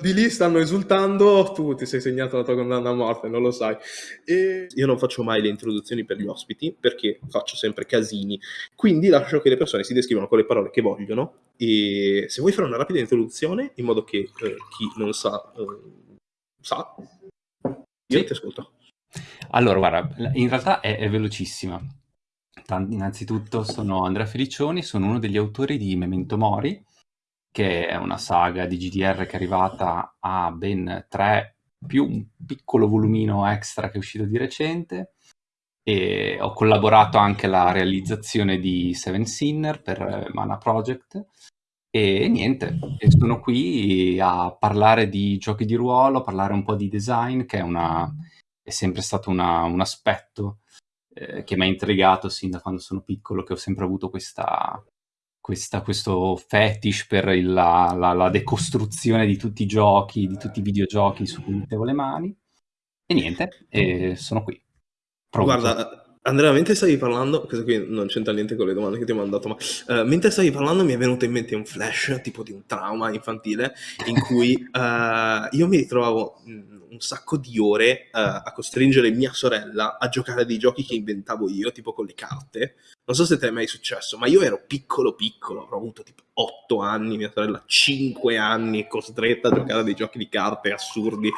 di lì stanno esultando, tu ti sei segnato la tua condanna a morte, non lo sai. E io non faccio mai le introduzioni per gli ospiti perché faccio sempre casini, quindi lascio che le persone si descrivano con le parole che vogliono e se vuoi fare una rapida introduzione in modo che eh, chi non sa, eh, sa, io sì. ti ascolto. Allora, guarda, in realtà è, è velocissima. Innanzitutto sono Andrea Felicioni, sono uno degli autori di Memento Mori, che è una saga di GDR che è arrivata a ben tre più un piccolo volumino extra che è uscito di recente. E ho collaborato anche alla realizzazione di Seven Sinner per Mana Project. E niente, sono qui a parlare di giochi di ruolo, a parlare un po' di design che è, una, è sempre stato una, un aspetto eh, che mi ha intrigato sin da quando sono piccolo, che ho sempre avuto questa, questa, questo fetish per il, la, la, la, decostruzione di tutti i giochi, di tutti i videogiochi su cui mettevo le mani. E niente, e sono qui. Pronto. Guarda, Andrea, mentre stavi parlando, questo qui non c'entra niente con le domande che ti ho mandato, ma uh, mentre stavi parlando mi è venuto in mente un flash, tipo di un trauma infantile, in cui uh, io mi ritrovavo mm, un sacco di ore uh, a costringere mia sorella a giocare a dei giochi che inventavo io, tipo con le carte. Non so se ti è mai successo, ma io ero piccolo piccolo, avrò avuto tipo 8 anni, mia sorella 5 anni, costretta a giocare a dei giochi di carte assurdi.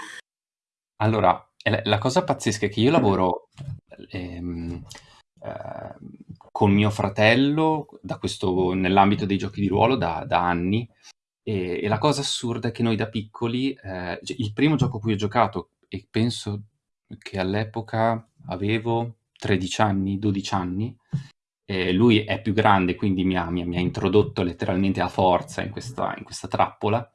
Allora, la cosa pazzesca è che io lavoro ehm, eh, con mio fratello questo, nell'ambito dei giochi di ruolo da, da anni e, e, la cosa assurda è che noi da piccoli, eh, il primo gioco cui ho giocato, e penso che all'epoca avevo 13 anni, 12 anni, eh, lui è più grande, quindi mi ha, mi, mi ha, introdotto letteralmente a forza in questa, in questa trappola.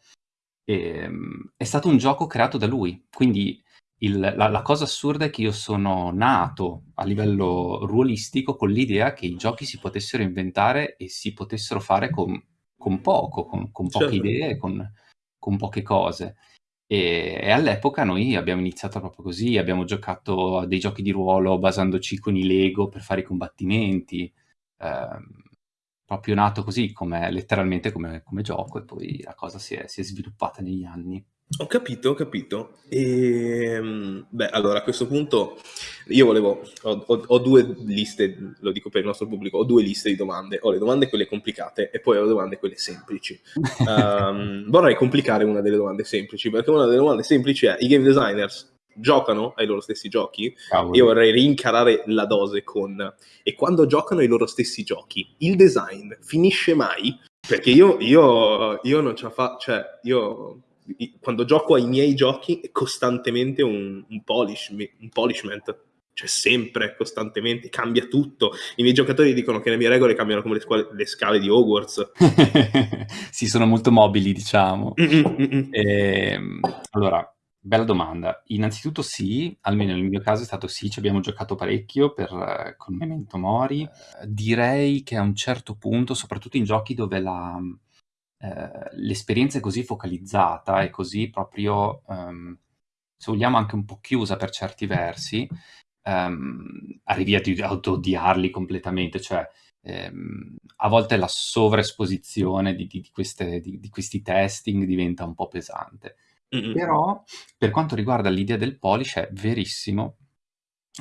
E, ehm, è stato un gioco creato da lui, quindi il, la, la, cosa assurda è che io sono nato a livello ruolistico con l'idea che i giochi si potessero inventare e si potessero fare con, con poco, con, con poche certo. idee, con, con poche cose. E, e, all'epoca noi abbiamo iniziato proprio così, abbiamo giocato a dei giochi di ruolo basandoci con i Lego per fare i combattimenti, eh, proprio nato così, come, letteralmente come, come, gioco, e poi la cosa si è, si è sviluppata negli anni. Ho capito, ho capito. E, ehm, beh, allora a questo punto io volevo, ho, ho, ho, due liste, lo dico per il nostro pubblico, ho due liste di domande. Ho le domande quelle complicate e poi ho le domande quelle semplici. um, vorrei complicare una delle domande semplici, perché una delle domande semplici è i game designers giocano ai loro stessi giochi? Cavolo. Io vorrei rincarare la dose con e quando giocano ai loro stessi giochi, il design finisce mai? Perché io, io, io non ce la faccio, cioè io quando gioco ai miei giochi è costantemente un, un, polish, un polishment cioè sempre, costantemente, cambia tutto. I miei giocatori dicono che le mie regole cambiano come le, scuole, le scale di Hogwarts. sì, sono molto mobili, diciamo. E, ehm, allora, bella domanda. Innanzitutto sì, almeno nel mio caso è stato sì, ci abbiamo giocato parecchio per, con Memento Mori. direi che a un certo punto, soprattutto in giochi dove la, eh, l'esperienza è così focalizzata e così proprio, um, se vogliamo, anche un po' chiusa per certi versi, um, arrivi ad auto-odiarli completamente, cioè um, a volte la sovraesposizione di, di, di, di, questi testing diventa un po' pesante. Mm-hmm. Però per quanto riguarda l'idea del polish è verissimo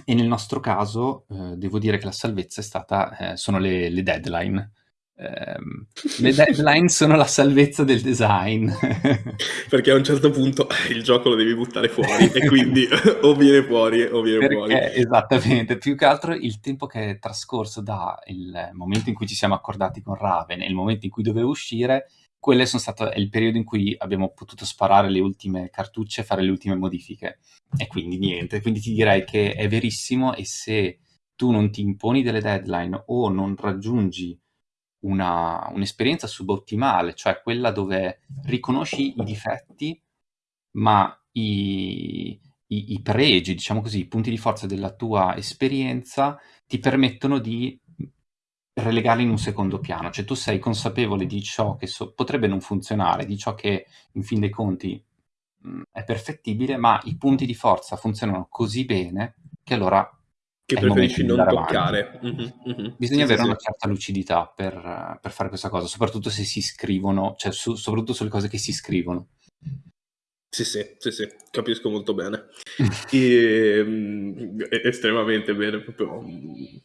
e nel nostro caso eh, devo dire che la salvezza è stata, eh, sono le, le deadline ehm, le deadline sono la salvezza del design. Perché a un certo punto il gioco lo devi buttare fuori e quindi o viene fuori o viene Perché, fuori. Esattamente, più che altro il tempo che è trascorso da il momento in cui ci siamo accordati con Raven e il momento in cui doveva uscire, quello sono stato il periodo in cui abbiamo potuto sparare le ultime cartucce e fare le ultime modifiche. E quindi niente, quindi ti direi che è verissimo e se tu non ti imponi delle deadline o non raggiungi una, un'esperienza subottimale, cioè quella dove riconosci i difetti, ma i, i, i pregi, diciamo così, i punti di forza della tua esperienza ti permettono di relegarli in un secondo piano, cioè tu sei consapevole di ciò che so- potrebbe non funzionare, di ciò che in fin dei conti mh, è perfettibile, ma i punti di forza funzionano così bene che allora che preferisci non toccare. Mm-hmm, mm-hmm. Bisogna sì, avere sì, una certa lucidità per, per, fare questa cosa, soprattutto se si scrivono, cioè su, soprattutto sulle cose che si scrivono. Sì, sì, sì, sì, capisco molto bene. E, mm, estremamente bene, proprio mm,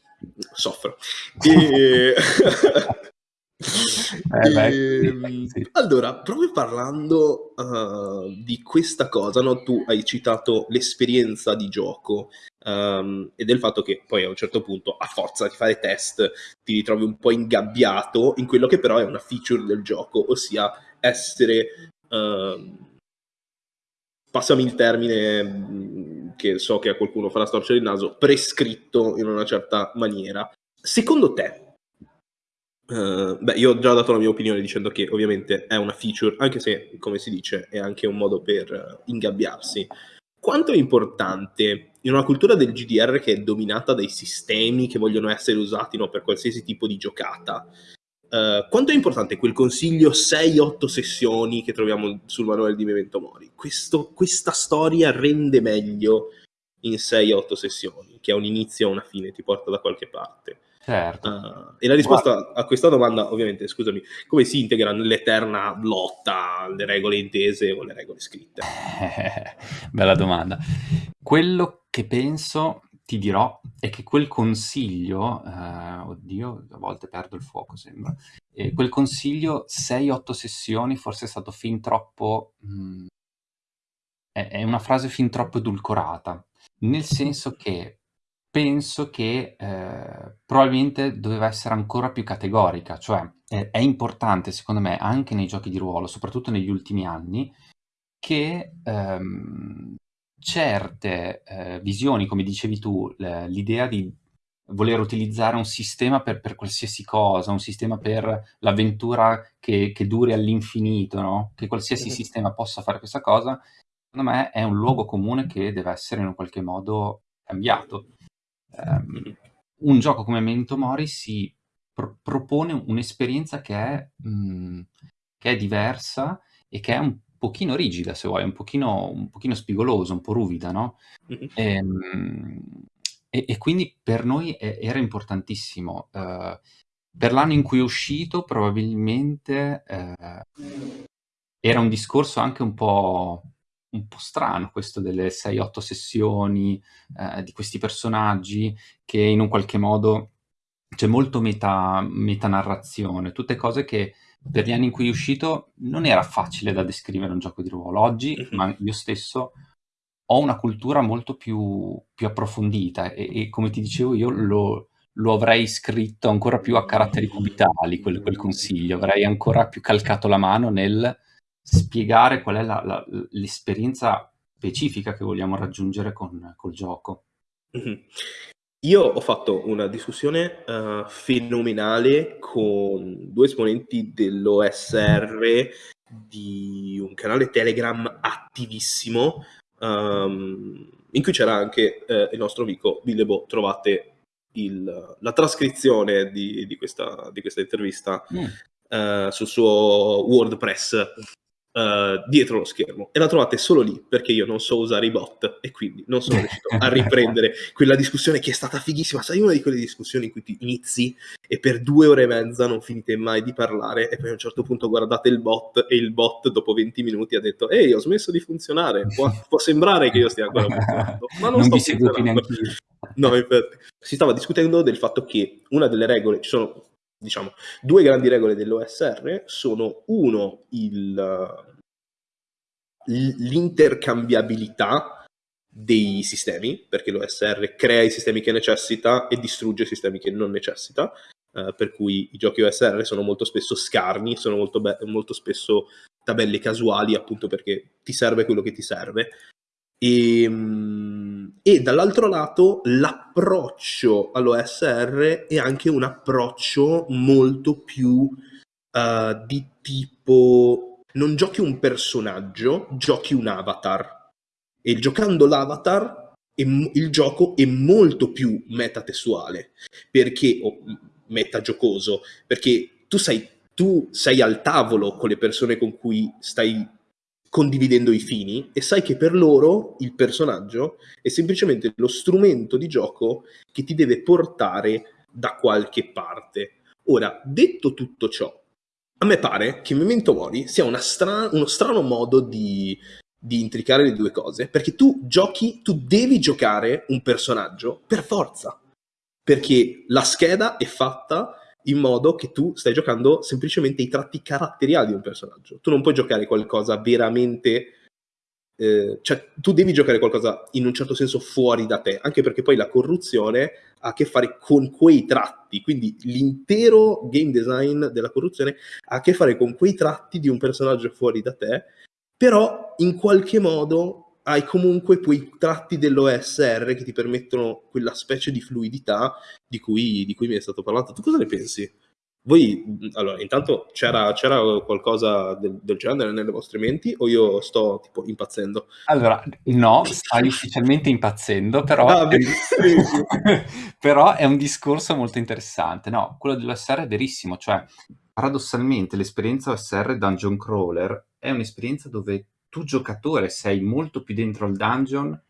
soffro. E... Eh, beh, e, sì. Allora, proprio parlando uh, di questa cosa, no? tu hai citato l'esperienza di gioco um, e del fatto che poi a un certo punto, a forza di fare test, ti ritrovi un po' ingabbiato in quello che però è una feature del gioco, ossia essere... Uh, passami il termine mm, che so che a qualcuno farà storcere il naso, prescritto in una certa maniera. Secondo te, Uh, beh, io ho già dato la mia opinione dicendo che ovviamente è una feature, anche se, come si dice, è anche un modo per uh, ingabbiarsi. Quanto è importante in una cultura del GDR che è dominata dai sistemi che vogliono essere usati no, per qualsiasi tipo di giocata, uh, quanto è importante quel consiglio 6-8 sessioni che troviamo sul manuale di Memento Mori? Questo, questa storia rende meglio in 6-8 sessioni, che ha un inizio e una fine, ti porta da qualche parte. Certo. Uh, e la risposta Guarda. a questa domanda, ovviamente, scusami, come si integra nell'eterna lotta alle regole intese o alle regole scritte? Bella domanda. Quello che penso, ti dirò, è che quel consiglio, uh, oddio, a volte perdo il fuoco, sembra, e quel consiglio 6-8 sessioni forse è stato fin troppo... Mh, mm, è, è una frase fin troppo edulcorata, nel senso che penso che eh, probabilmente doveva essere ancora più categorica, cioè eh, è importante secondo me anche nei giochi di ruolo, soprattutto negli ultimi anni, che ehm, certe eh, visioni, come dicevi tu, l'idea di voler utilizzare un sistema per, per, qualsiasi cosa, un sistema per l'avventura che, che duri all'infinito, no? che qualsiasi sistema possa fare questa cosa, secondo me è un luogo comune che deve essere in un qualche modo cambiato um, un gioco come Memento Mori si pro- propone un'esperienza che è, mh, mm, che è, diversa e che è un pochino rigida, se vuoi, un pochino, un pochino spigolosa, un po' ruvida, no? Mm-hmm. E, mh, e, e, quindi per noi è, era importantissimo. Uh, per l'anno in cui è uscito, probabilmente uh, era un discorso anche un po' un po' strano questo delle 6-8 sessioni eh, di questi personaggi che in un qualche modo c'è molto meta, metanarrazione, tutte cose che per gli anni in cui è uscito non era facile da descrivere un gioco di ruolo. Oggi, mm-hmm. ma io stesso, ho una cultura molto più, più approfondita e, e, come ti dicevo io lo, lo, avrei scritto ancora più a caratteri cubitali quel, quel consiglio, avrei ancora più calcato la mano nel spiegare qual è la, la, l'esperienza specifica che vogliamo raggiungere con, col gioco. Mm-hmm. Io ho fatto una discussione uh, fenomenale con due esponenti dell'OSR di un canale Telegram attivissimo um, in cui c'era anche uh, il nostro amico Billebo. Trovate il, la trascrizione di, di, questa, di questa, intervista mm. uh, sul suo WordPress uh, dietro lo schermo e la trovate solo lì perché io non so usare i bot e quindi non sono riuscito a riprendere quella discussione che è stata fighissima. Sai, una di quelle discussioni in cui ti inizi e per due ore e mezza non finite mai di parlare e poi a un certo punto guardate il bot e il bot dopo 20 minuti ha detto ehi ho smesso di funzionare, può, può sembrare che io stia ancora funzionando, ma non, non sto funzionando. No, infatti. Si stava discutendo del fatto che una delle regole, ci sono diciamo, due grandi regole dell'OSR sono uno, il, l'intercambiabilità dei sistemi, perché l'OSR crea i sistemi che necessita e distrugge i sistemi che non necessita, eh, per cui i giochi OSR sono molto spesso scarni, sono molto, molto spesso tabelle casuali, appunto perché ti serve quello che ti serve. E, ehm, e dall'altro lato l'approccio all'OSR è anche un approccio molto più uh, di tipo non giochi un personaggio, giochi un avatar. E giocando l'avatar il gioco è molto più metatestuale perché o metagiocoso perché tu sei, tu sei al tavolo con le persone con cui stai condividendo i fini e sai che per loro il personaggio è semplicemente lo strumento di gioco che ti deve portare da qualche parte. Ora, detto tutto ciò, a me pare che Memento Mori sia stra- uno strano modo di di intricare le due cose, perché tu giochi, tu devi giocare un personaggio per forza, perché la scheda è fatta in modo che tu stai giocando semplicemente i tratti caratteriali di un personaggio. Tu non puoi giocare qualcosa veramente... Eh, cioè, tu devi giocare qualcosa in un certo senso fuori da te, anche perché poi la corruzione ha a che fare con quei tratti, quindi l'intero game design della corruzione ha a che fare con quei tratti di un personaggio fuori da te, però in qualche modo hai comunque quei tratti dell'OSR che ti permettono quella specie di fluidità di cui, di cui mi è stato parlato. Tu cosa ne pensi? Voi, allora, intanto c'era, c'era qualcosa del, del, genere nelle vostre menti o io sto tipo impazzendo? Allora, no, stai ufficialmente impazzendo, però, ah, è, però è un discorso molto interessante. No, quello dell'OSR è verissimo, cioè paradossalmente l'esperienza OSR Dungeon Crawler è un'esperienza dove tu giocatore sei molto più dentro al dungeon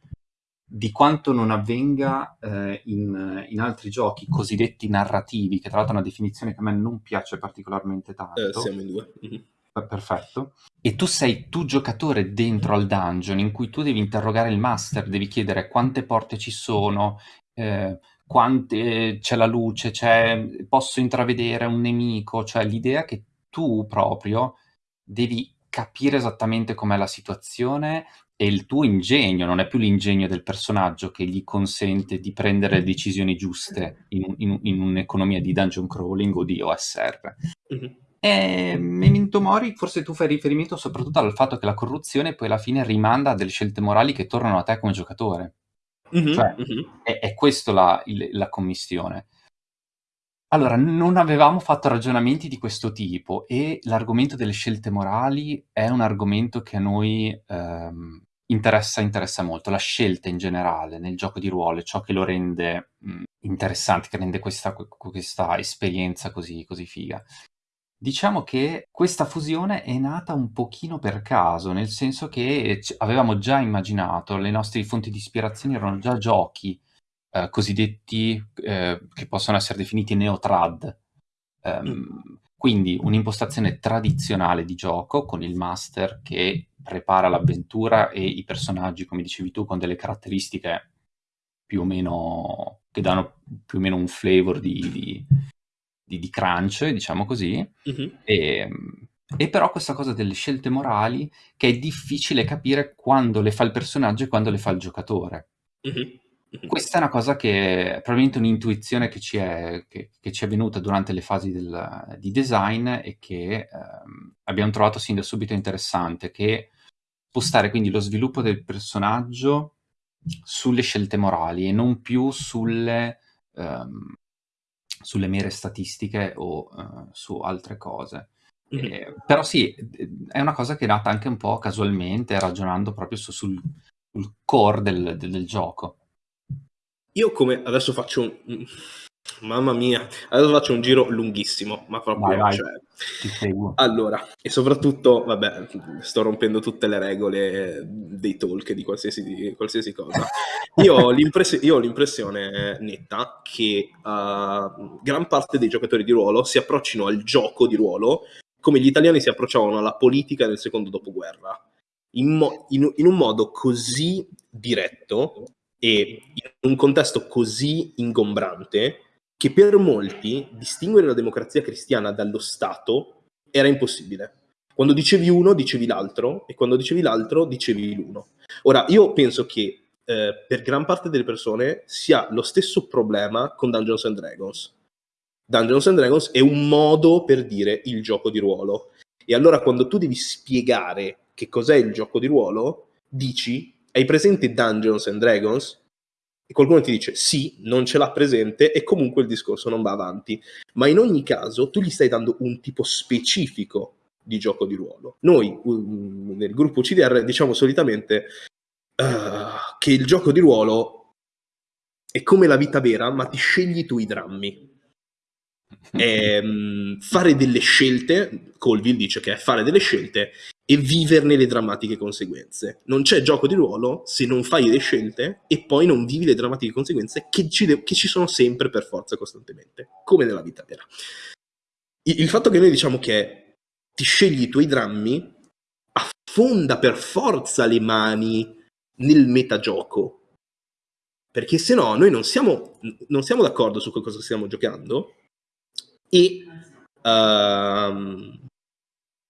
di quanto non avvenga eh, in, in, altri giochi cosiddetti narrativi, che tra l'altro è una definizione che a me non piace particolarmente tanto. Eh, siamo in due. Mm-hmm. Perfetto. E tu sei tu giocatore dentro al dungeon in cui tu devi interrogare il master, devi chiedere quante porte ci sono, eh, quante, c'è la luce, c'è, posso intravedere un nemico, cioè l'idea che tu proprio devi capire esattamente com'è la situazione e il tuo ingegno, non è più l'ingegno del personaggio che gli consente di prendere le decisioni giuste in, in, in un'economia di dungeon crawling o di OSR. Mm-hmm. E Memento Mori, forse tu fai riferimento soprattutto al fatto che la corruzione poi alla fine rimanda a delle scelte morali che tornano a te come giocatore. Mm-hmm, cioè, mm-hmm. È, è questa la, la commissione. Allora, non avevamo fatto ragionamenti di questo tipo e l'argomento delle scelte morali è un argomento che a noi ehm, interessa, interessa molto, la scelta in generale nel gioco di ruolo, è ciò che lo rende mh, interessante, che rende questa, questa esperienza così, così figa. Diciamo che questa fusione è nata un pochino per caso, nel senso che avevamo già immaginato, le nostre fonti di ispirazione erano già giochi eh, cosiddetti eh, che possono essere definiti neotrad. Um. Quindi un'impostazione tradizionale di gioco con il master che prepara l'avventura e i personaggi, come dicevi tu, con delle caratteristiche più o meno che danno più o meno un flavor di, di, di, di crunch, diciamo così. Mm-hmm. E, e però questa cosa delle scelte morali che è difficile capire quando le fa il personaggio e quando le fa il giocatore. Questa è una cosa che è probabilmente un'intuizione che ci è, che, che ci è venuta durante le fasi del, di design e che ehm, abbiamo trovato sin da subito interessante, che spostare quindi lo sviluppo del personaggio sulle scelte morali e non più sulle, ehm, sulle mere statistiche o uh, su altre cose. Mm-hmm. Eh, però sì, è una cosa che è nata anche un po' casualmente, ragionando proprio su, sul, sul core del, del, del gioco. Io come adesso faccio un... Mamma mia, adesso faccio un giro lunghissimo, ma proprio... Vai, vai. Cioè... Allora, e soprattutto, vabbè, sto rompendo tutte le regole dei talk di qualsiasi, qualsiasi cosa. Io ho, io ho, l'impressione netta che uh, gran parte dei giocatori di ruolo si approccino al gioco di ruolo come gli italiani si approcciavano alla politica nel secondo dopoguerra. In, mo- in, in un modo così diretto e in un contesto così ingombrante che per molti distinguere la democrazia cristiana dallo Stato era impossibile. Quando dicevi uno, dicevi l'altro, e quando dicevi l'altro, dicevi l'uno. Ora, io penso che eh, per gran parte delle persone sia lo stesso problema con Dungeons and Dragons. Dungeons and Dragons è un modo per dire il gioco di ruolo. E allora quando tu devi spiegare che cos'è il gioco di ruolo, dici hai presente Dungeons and Dragons? E qualcuno ti dice sì, non ce l'ha presente e comunque il discorso non va avanti. Ma in ogni caso tu gli stai dando un tipo specifico di gioco di ruolo. Noi nel gruppo CDR diciamo solitamente uh, che il gioco di ruolo è come la vita vera, ma ti scegli tu i drammi. E, um, fare delle scelte, Colville dice che è fare delle scelte e viverne le drammatiche conseguenze. Non c'è gioco di ruolo se non fai le scelte e poi non vivi le drammatiche conseguenze che ci, che ci sono sempre per forza costantemente, come nella vita vera. Il, il fatto che noi diciamo che ti scegli i tuoi drammi affonda per forza le mani nel metagioco. Perché se no noi non siamo, non siamo d'accordo su cosa stiamo giocando e, uh,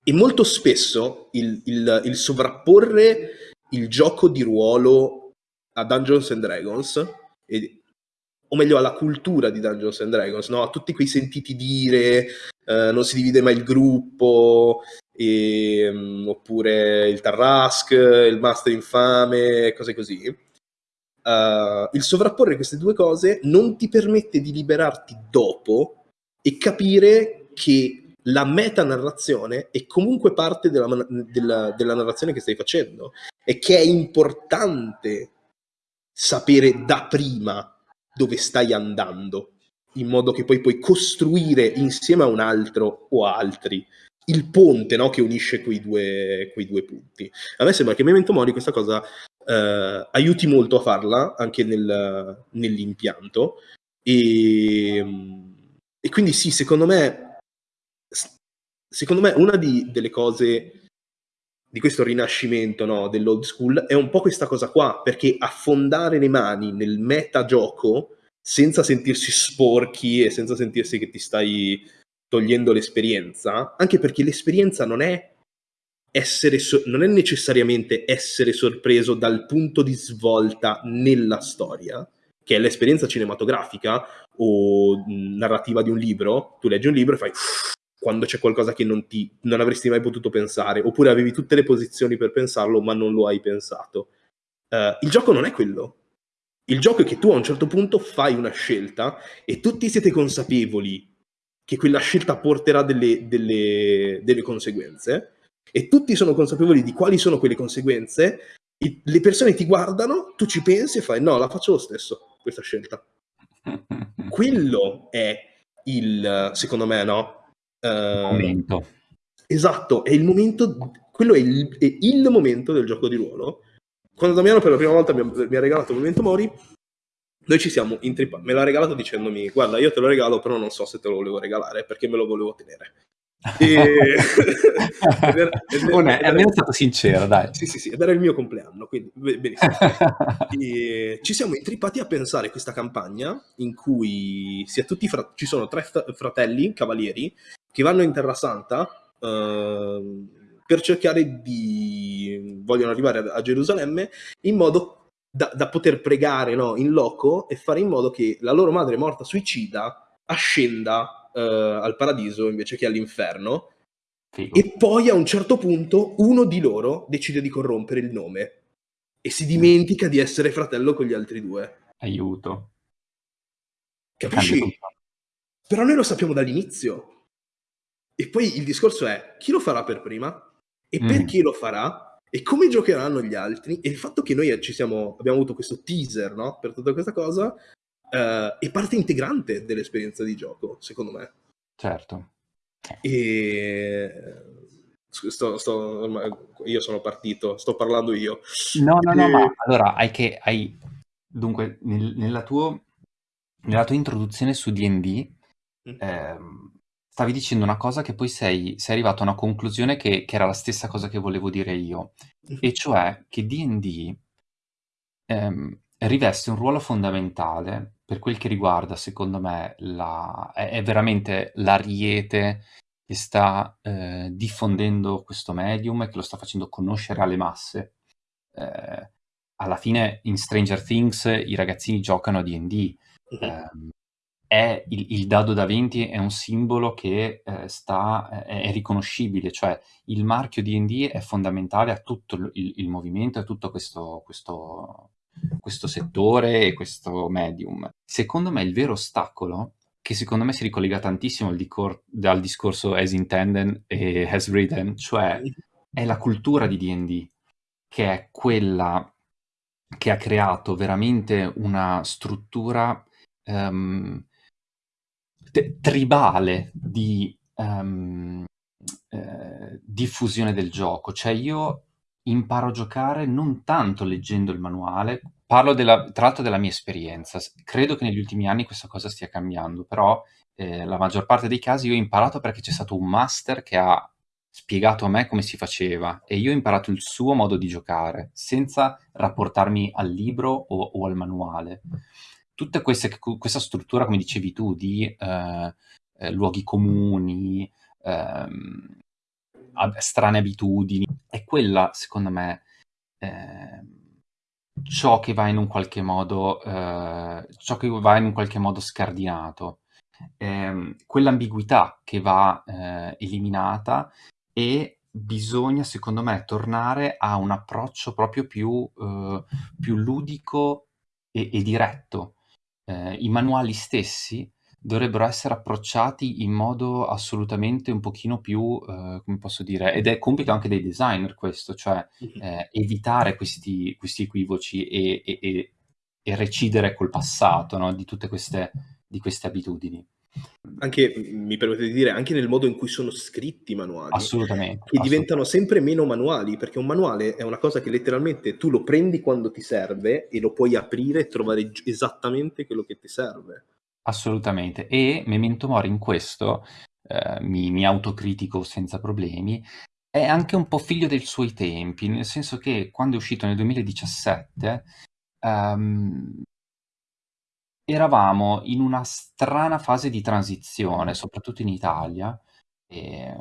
e molto spesso il, il, il, sovrapporre il gioco di ruolo a Dungeons and Dragons, e, o meglio alla cultura di Dungeons and Dragons, no? a tutti quei sentiti dire, uh, non si divide mai il gruppo, e, um, oppure il Tarrasque, il Master Infame, cose così uh, il sovrapporre queste due cose non ti permette di liberarti dopo e capire che la metanarrazione è comunque parte della, della, della narrazione che stai facendo e che è importante sapere da prima dove stai andando, in modo che poi puoi costruire insieme a un altro o altri il ponte no, che unisce quei due, quei due punti. A me sembra che Memento Mori questa cosa eh, aiuti molto a farla anche nel, nell'impianto. E, e, quindi sì, secondo me, secondo me una di, delle cose di questo rinascimento no, dell'old school è un po' questa cosa qua, perché affondare le mani nel metagioco senza sentirsi sporchi e senza sentirsi che ti stai togliendo l'esperienza, anche perché l'esperienza non è so- non è necessariamente essere sorpreso dal punto di svolta nella storia, che è l'esperienza cinematografica o narrativa di un libro. Tu leggi un libro e fai quando c'è qualcosa che non, ti, non avresti mai potuto pensare, oppure avevi tutte le posizioni per pensarlo, ma non lo hai pensato. Uh, il gioco non è quello. Il gioco è che tu a un certo punto fai una scelta e tutti siete consapevoli che quella scelta porterà delle, delle, delle conseguenze e tutti sono consapevoli di quali sono quelle conseguenze, i, le persone ti guardano, tu ci pensi e fai no, la faccio lo stesso, questa scelta. Quello è il, secondo me, no? Uh, momento. Esatto, è il momento, quello è il, è il, momento del gioco di ruolo. Quando Damiano per la prima volta mi ha, mi ha regalato Momento Mori, noi ci siamo intrippati. Me l'ha regalato dicendomi: Guarda, io te lo regalo, però non so se te lo volevo regalare perché me lo volevo tenere. E... ed era, ed era, oh, è almeno stato sincero, dai. Sì, sì, sì, ed era il mio compleanno, quindi benissimo. e ci siamo intrippati a pensare questa campagna in cui fra- ci sono tre fratelli cavalieri che vanno in Terra Santa uh, per cercare di... vogliono arrivare a, a Gerusalemme in modo da, da poter pregare no, in loco e fare in modo che la loro madre morta suicida ascenda uh, al paradiso invece che all'inferno. Figo. E poi a un certo punto uno di loro decide di corrompere il nome e si dimentica di essere fratello con gli altri due. Aiuto. Capisci? Però noi lo sappiamo dall'inizio. E poi il discorso è chi lo farà per prima e mm. perché lo farà e come giocheranno gli altri e il fatto che noi ci siamo, abbiamo avuto questo teaser no? per tutta questa cosa uh, è parte integrante dell'esperienza di gioco, secondo me. Certo. E... Sto, sto, io sono partito, sto parlando io. No, no, no, e... ma allora hai che... Hai... Dunque, nel, nella, tuo, nella tua introduzione su D&D mm. ehm, stavi dicendo una cosa che poi sei, sei arrivato a una conclusione che, che, era la stessa cosa che volevo dire io, mm. e cioè che D&D ehm, riveste un ruolo fondamentale per quel che riguarda, secondo me, la... è, è veramente l'ariete che sta eh, diffondendo questo medium e che lo sta facendo conoscere alle masse. Eh, alla fine in Stranger Things i ragazzini giocano a D&D. Uh-huh. Eh, è il, il, dado da 20 è un simbolo che eh, sta, è, è, riconoscibile, cioè il marchio D&D è fondamentale a tutto il, il movimento, a tutto questo, questo, questo settore e questo medium. Secondo me il vero ostacolo, che secondo me si ricollega tantissimo al, dicor- al discorso as intended e as written, cioè è la cultura di D&D, che è quella che ha creato veramente una struttura um, tribale di um, eh, diffusione del gioco. Cioè io imparo a giocare non tanto leggendo il manuale, parlo della, tra l'altro della mia esperienza, credo che negli ultimi anni questa cosa stia cambiando, però eh, la maggior parte dei casi io ho imparato perché c'è stato un master che ha spiegato a me come si faceva e io ho imparato il suo modo di giocare, senza rapportarmi al libro o, o al manuale. Tutta questa, questa struttura, come dicevi tu, di eh, eh, luoghi comuni, ehm, strane abitudini, è quella, secondo me, eh, ciò che va in un qualche modo, eh, ciò che va in un qualche modo scardinato. Eh, quell'ambiguità che va eh, eliminata e bisogna, secondo me, tornare a un approccio proprio più, eh, più ludico e, e diretto. Eh, I manuali stessi dovrebbero essere approcciati in modo assolutamente un pochino più, eh, come posso dire, ed è compito anche dei designer questo, cioè eh, evitare questi, questi equivoci e, e, e, e, recidere col passato no? di tutte queste, di queste abitudini. Anche, mi permette di dire, anche nel modo in cui sono scritti i manuali. Assolutamente. Che diventano sempre meno manuali, perché un manuale è una cosa che letteralmente tu lo prendi quando ti serve e lo puoi aprire e trovare esattamente quello che ti serve. Assolutamente. E Memento Mori in questo, eh, mi, mi autocritico senza problemi, è anche un po' figlio dei suoi tempi, nel senso che quando è uscito nel 2017 um, eravamo in una strana fase di transizione, soprattutto in Italia, eh,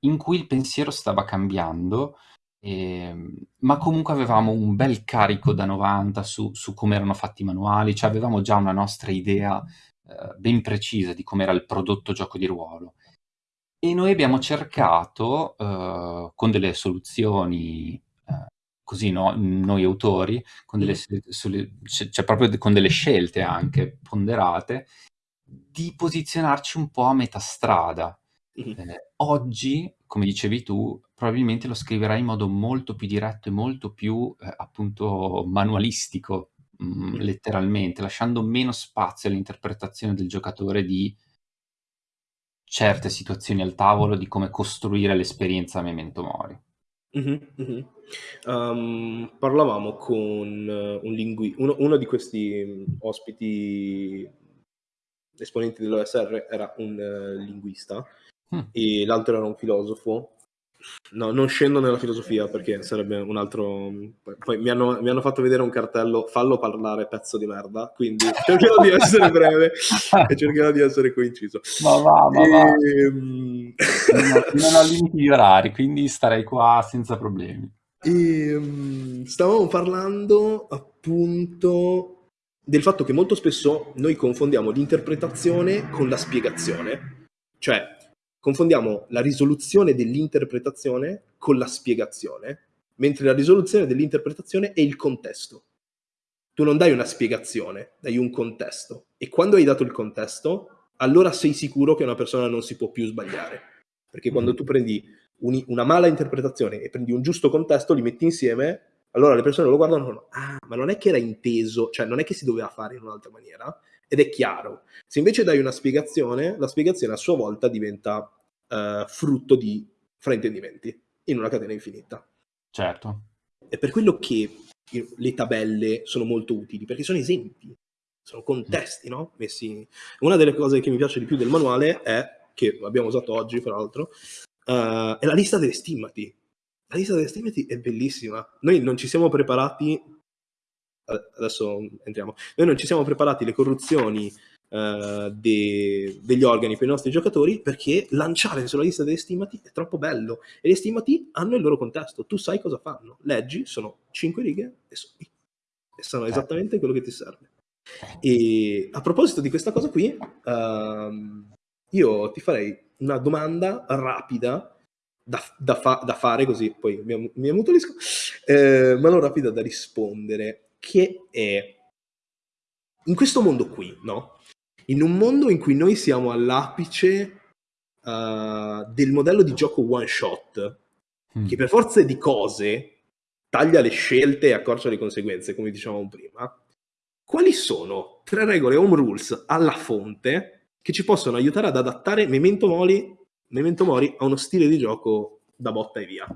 in cui il pensiero stava cambiando, eh, ma comunque avevamo un bel carico da 90 su, su come erano fatti i manuali, cioè avevamo già una nostra idea eh, ben precisa di com'era il prodotto gioco di ruolo. E noi abbiamo cercato, eh, con delle soluzioni, così no, noi autori, con delle, mm. cioè proprio con delle scelte anche ponderate, di posizionarci un po' a metà strada. Mm-hmm. Eh, oggi, come dicevi tu, probabilmente lo scriverai in modo molto più diretto e molto più eh, appunto manualistico, Mm, letteralmente, lasciando meno spazio all'interpretazione del giocatore di certe situazioni al tavolo, di come costruire l'esperienza a Memento Mori. Mm-hmm, mm-hmm. Um, parlavamo con uh, un lingui- uno, uno, di questi um, ospiti esponenti dell'OSR era un uh, linguista mm. e l'altro era un filosofo No, non scendo nella filosofia perché sarebbe un altro. Poi mi hanno, mi hanno, fatto vedere un cartello, fallo parlare, pezzo di merda. Quindi cercherò di essere breve e cercherò di essere coinciso. Ma va, ma va. Ehm, non, ho limiti di orari, quindi starei qua senza problemi. E, um, stavamo parlando appunto del fatto che molto spesso noi confondiamo l'interpretazione con la spiegazione. Cioè, confondiamo la risoluzione dell'interpretazione con la spiegazione, mentre la risoluzione dell'interpretazione è il contesto. Tu non dai una spiegazione, dai un contesto. E quando hai dato il contesto, allora sei sicuro che una persona non si può più sbagliare. Perché quando tu prendi un, una mala interpretazione e prendi un giusto contesto, li metti insieme, allora le persone lo guardano e dicono, ah, ma non è che era inteso, cioè non è che si doveva fare in un'altra maniera, ed è chiaro. Se invece dai una spiegazione, la spiegazione a sua volta diventa uh, frutto di fraintendimenti in una catena infinita. Certo. È per quello che le tabelle sono molto utili, perché sono esempi, sono contesti, no? Messi... Una delle cose che mi piace di più del manuale è, che abbiamo usato oggi, fra l'altro, uh, è la lista delle stimmati. La lista delle stimmati è bellissima. Noi non ci siamo preparati, adesso entriamo, noi non ci siamo preparati le corruzioni uh, de, degli organi per i nostri giocatori perché lanciare sulla lista delle stimati è troppo bello e le stimati hanno il loro contesto, tu sai cosa fanno, leggi, sono 5 righe e sono, e sono eh. esattamente quello che ti serve. E a proposito di questa cosa qui, uh, io ti farei una domanda rapida da, da, fa, da fare, così poi mi, mi ammutolisco, eh, ma non rapida da rispondere, che è in questo mondo qui, no? in un mondo in cui noi siamo all'apice uh, del modello di gioco one shot, mm. che per forza di cose taglia le scelte e accorcia le conseguenze, come dicevamo prima, quali sono tre regole home rules alla fonte che ci possono aiutare ad adattare Memento Mori, Memento Mori a uno stile di gioco da botta e via?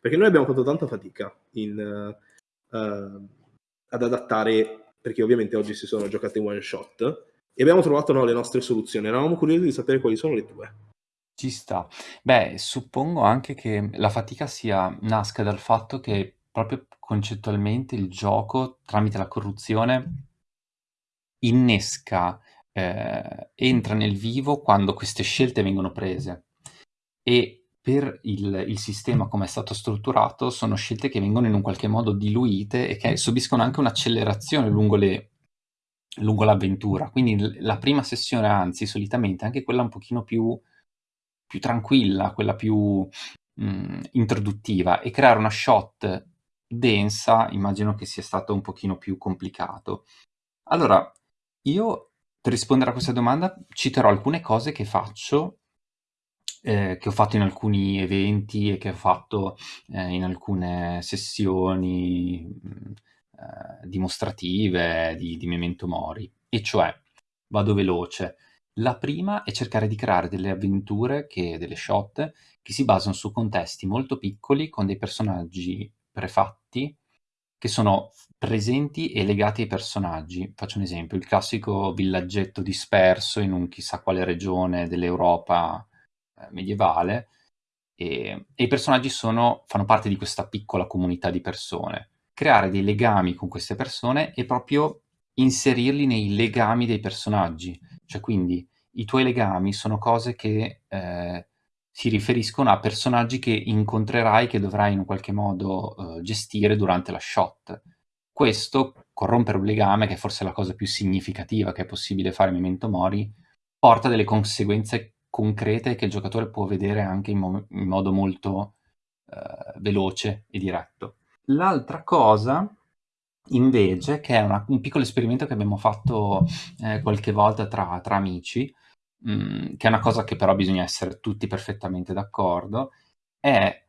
Perché noi abbiamo fatto tanta fatica in, uh, uh, ad adattare, perché ovviamente oggi si sono giocate in one shot, e abbiamo trovato no, le nostre soluzioni. Eravamo curiosi di sapere quali sono le tue. Ci sta. Beh, suppongo anche che la fatica sia nasca dal fatto che proprio concettualmente il gioco, tramite la corruzione, innesca, ehm, entra nel vivo quando queste scelte vengono prese. E per il il sistema come è stato strutturato, sono scelte che vengono in un qualche modo diluite e che subiscono anche un'accelerazione lungo lungo l'avventura. Quindi la prima sessione, anzi solitamente, anche quella un pochino più più tranquilla, quella più, mhmm, introduttiva e creare una shot densa immagino che sia stato un pochino più complicato. Allora, io per rispondere a questa domanda citerò alcune cose che faccio, ehm, che ho fatto in alcuni eventi e che ho fatto, ehm, in alcune sessioni, mhmm, dimostrative di di Memento Mori. E cioè, vado veloce, la prima è cercare di creare delle avventure che delle shot, che si basano su contesti molto piccoli con dei personaggi prefatti che sono presenti e legati ai personaggi. Faccio un esempio: il classico villaggetto disperso in un chissà quale regione dell'Europa, ehm, medievale, ehm, e i personaggi sono fanno parte di questa piccola comunità di persone. Creare dei legami con queste persone e proprio inserirli nei legami dei personaggi. Cioè quindi i tuoi legami sono cose che, ehm, si riferiscono a personaggi che incontrerai, che dovrai in un qualche modo, uhm, gestire durante la shot. Questo, corrompere un legame, che è forse la cosa più significativa che è possibile fare in Memento Mori, porta delle conseguenze concrete che il giocatore può vedere anche in mo in modo molto, ehm, veloce e diretto. L'altra cosa invece, che è una un piccolo esperimento che abbiamo fatto, ehm, qualche volta tra tra amici, mhmm, che è una cosa che però bisogna essere tutti perfettamente d'accordo, è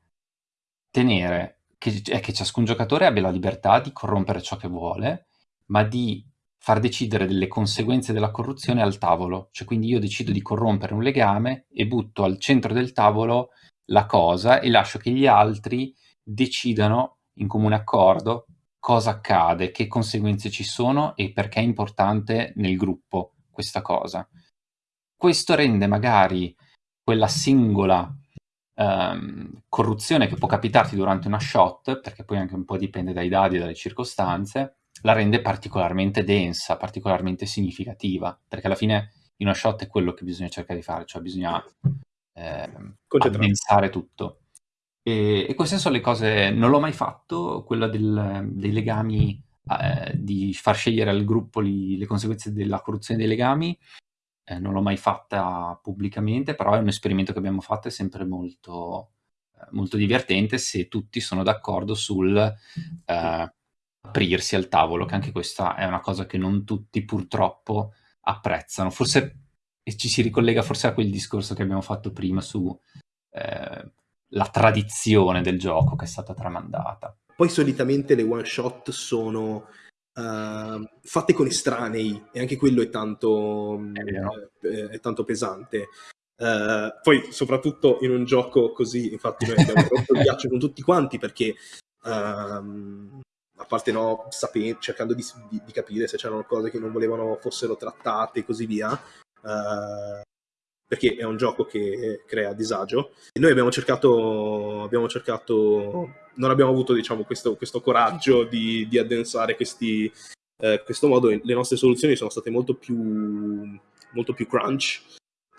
tenere che è che ciascun giocatore abbia la libertà di corrompere ciò che vuole, ma di far decidere delle conseguenze della corruzione al tavolo. Cioè quindi io decido di corrompere un legame e butto al centro del tavolo la cosa e lascio che gli altri decidano in comune accordo cosa accade, che conseguenze ci sono e perché è importante nel gruppo questa cosa. Questo rende magari quella singola, ehm, corruzione che può capitarti durante una shot, perché poi anche un po' dipende dai dadi e dalle circostanze, la rende particolarmente densa, particolarmente significativa, perché alla fine in una shot è quello che bisogna cercare di fare, cioè bisogna, Concentrarsi. addensare tutto. E e queste son le cose non l'ho mai fatto, quella del dei legami, a ehm, di far scegliere al gruppo li le conseguenze della corruzione dei legami, ehm, non l'ho mai fatta pubblicamente, però è un esperimento che abbiamo fatto, è sempre molto ehm, molto divertente se tutti sono d'accordo sul, ehm, aprirsi al tavolo, che anche questa è una cosa che non tutti purtroppo apprezzano. Forse ci si ricollega forse a quel discorso che abbiamo fatto prima su, ehm, la tradizione del gioco che è stata tramandata. Poi solitamente le one shot sono, uhm, fatte con estranei e anche quello è tanto È vero. ehm, è tanto pesante. Uhm, poi soprattutto in un gioco così, infatti noi abbiamo rotto il ghiaccio con tutti quanti perché, uhm, a parte, no, sape cercando di di di capire se c'erano cose che non volevano fossero trattate e così via, uhm, perché è un gioco che crea disagio. E noi abbiamo cercato abbiamo cercato non abbiamo avuto diciamo questo questo coraggio di di addensare questi ehm, questo modo le nostre soluzioni sono state molto più molto più crunch.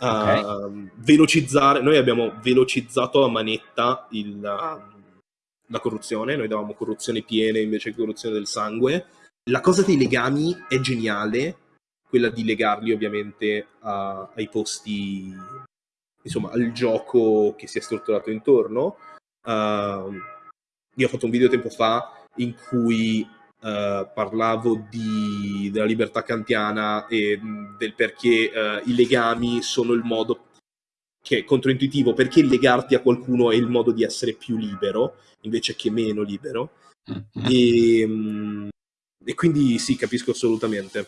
Okay. Uhm, velocizzare noi abbiamo velocizzato a manetta il la corruzione, noi davamo corruzione piene invece che corruzione del sangue. La cosa dei legami è geniale, quella di legarli ovviamente a ai posti insomma, al gioco che si è strutturato intorno. Uhm, io ho fatto un video tempo fa in cui, uhm, parlavo di della libertà kantiana e, del perché, uhm, i legami sono il modo che è controintuitivo, perché legarti a qualcuno è il modo di essere più libero, invece che meno libero. Mh-mh. Ehm, e quindi sì, capisco assolutamente.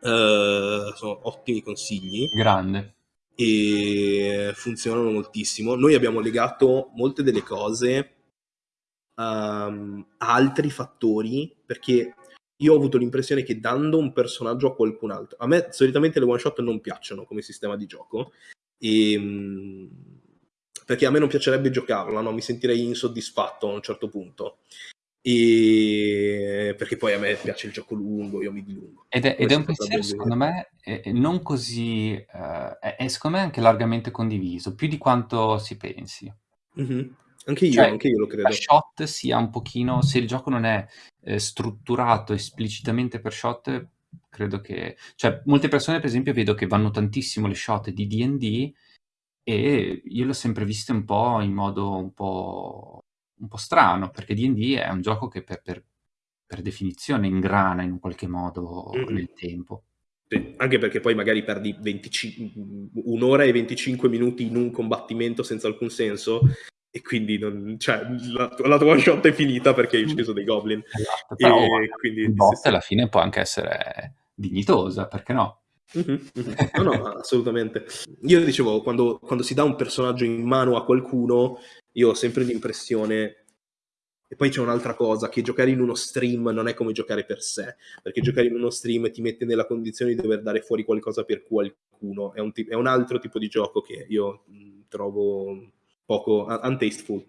Uhm, sono ottimi consigli. Grande. E funzionano moltissimo. Noi abbiamo legato molte delle cose, uhm, a altri fattori, perché io ho avuto l'impressione che dando un personaggio a qualcun altro a me solitamente le one shot non piacciono come sistema di gioco, E, perché a me non piacerebbe giocarla, no? mi sentirei insoddisfatto a un certo punto. E... perché poi a me piace il gioco lungo, io mi dilungo. Ed è, ed è un pensiero, secondo me, è, non così... Uh, è, è, secondo me anche largamente condiviso, più di quanto si pensi. Mm-hmm. Anche io, cioè, anche io lo credo. La shot sia un pochino... Se il gioco non è eh, strutturato esplicitamente per shot, credo che... Cioè, molte persone, per esempio, vedo che vanno tantissimo le shot di D&D e io l'ho sempre viste un po' in modo un po' un po' strano, perché D&D è un gioco che per, per, per definizione ingrana in un qualche modo mm-hmm. nel tempo. Sì, anche perché poi magari perdi 25, un'ora e 25 minuti in un combattimento senza alcun senso e quindi non, cioè, la, la, tua shot è finita perché hai ucciso dei goblin. Esatto, però e, quindi, il bot sì, alla fine può anche essere dignitosa, perché no? No, no, assolutamente. Io dicevo, quando, quando si dà un personaggio in mano a qualcuno, io ho sempre l'impressione e poi c'è un'altra cosa, che giocare in uno stream non è come giocare per sé, perché giocare in uno stream ti mette nella condizione di dover dare fuori qualcosa per qualcuno, è un, t- è un altro tipo di gioco che io mh, trovo poco untasteful.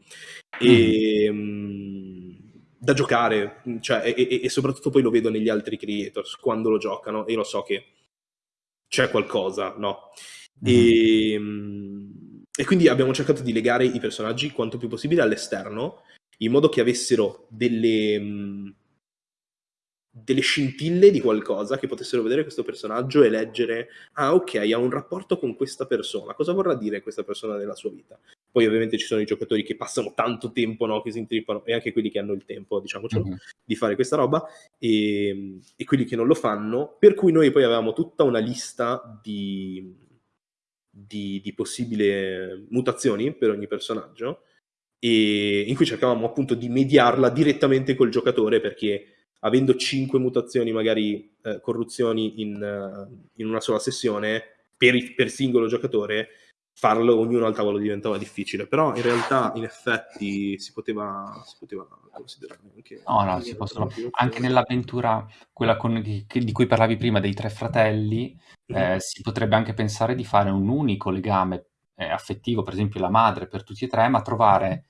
E, mm. mh, da giocare, cioè, e, e, e, soprattutto poi lo vedo negli altri creators quando lo giocano e lo so che c'è qualcosa, no? Mm. E, mh, e quindi abbiamo cercato di legare i personaggi quanto più possibile all'esterno, in modo che avessero delle, mh, delle scintille di qualcosa, che potessero vedere questo personaggio e leggere, ah ok, ha un rapporto con questa persona, cosa vorrà dire questa persona nella sua vita? Poi ovviamente ci sono i giocatori che passano tanto tempo, no, che si intrippano, e anche quelli che hanno il tempo, diciamocelo, mm-hmm. di fare questa roba, e, e quelli che non lo fanno, per cui noi poi avevamo tutta una lista di di, di possibili mutazioni per ogni personaggio e in cui cercavamo appunto di mediarla direttamente col giocatore perché avendo 5 mutazioni magari eh, corruzioni in, uh, in, una sola sessione per, per singolo giocatore farlo ognuno al tavolo diventava difficile, però in realtà in effetti si poteva, si poteva considerare anche... No, no, si possono... Anche nell'avventura, quella con, che, di cui parlavi prima, dei tre fratelli, mm-hmm. eh, si potrebbe anche pensare di fare un unico legame eh, affettivo, per esempio la madre per tutti e tre, ma trovare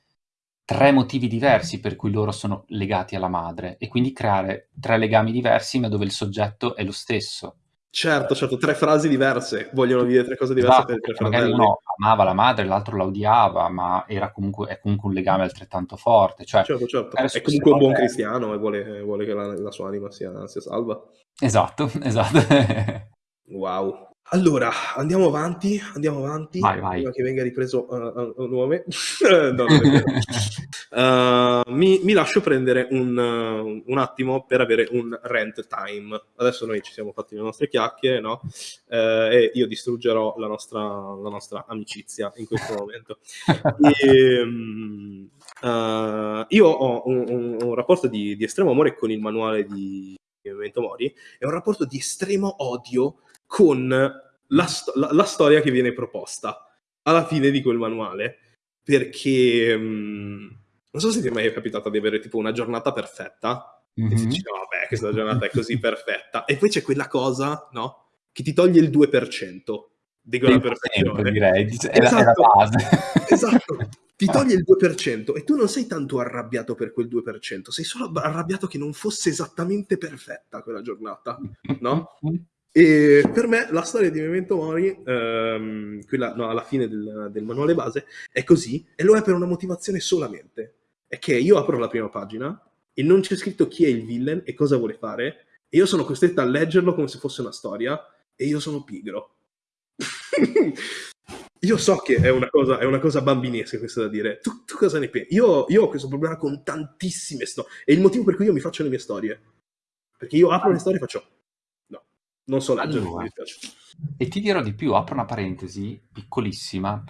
tre motivi diversi per cui loro sono legati alla madre e quindi creare tre legami diversi ma dove il soggetto è lo stesso. Certo, certo, tre frasi diverse, vogliono dire tre cose diverse esatto, per tre fratelli. Uno amava la madre, l'altro la odiava, ma era comunque, è comunque un legame altrettanto forte. Cioè, certo, certo. È comunque un buon cristiano e vuole, vuole che la, la, sua anima sia, sia salva. Esatto, esatto. wow. Allora, andiamo avanti, andiamo avanti, vai, vai. prima che venga ripreso uh, uh, nuovamente. no, uh, mi, mi, lascio prendere un, uh, un, attimo per avere un rent time. Adesso noi ci siamo fatti le nostre chiacchiere, no? Uh, e io distruggerò la nostra, la nostra amicizia in questo momento. e, um, io ho un, un, un rapporto di, di, estremo amore con il manuale di Memento Mori, è un rapporto di estremo odio con la, la, la, storia che viene proposta alla fine di quel manuale. Perché mh, mm, non so se ti è mai capitato di avere tipo una giornata perfetta mm-hmm. e ti dici, no, vabbè, questa giornata è così perfetta. E poi c'è quella cosa, no? Che ti toglie il 2% di quella perfezione. Sempre, direi, è, esatto, è la base. esatto, ti toglie il 2% e tu non sei tanto arrabbiato per quel 2%, sei solo arrabbiato che non fosse esattamente perfetta quella giornata, no? E per me la storia di Memento Mori, ehm, quella no, alla fine del, del, manuale base, è così e lo è per una motivazione solamente. È che io apro la prima pagina e non c'è scritto chi è il villain e cosa vuole fare, e io sono costretta a leggerlo come se fosse una storia, e io sono pigro. io so che è una cosa, è una cosa bambinesca questa da dire. Tu, tu cosa ne pensi? Io, io, ho questo problema con tantissime storie. È il motivo per cui io mi faccio le mie storie. Perché io apro le storie e faccio non so leggere, allora, mi E ti dirò di più, apro una parentesi piccolissima,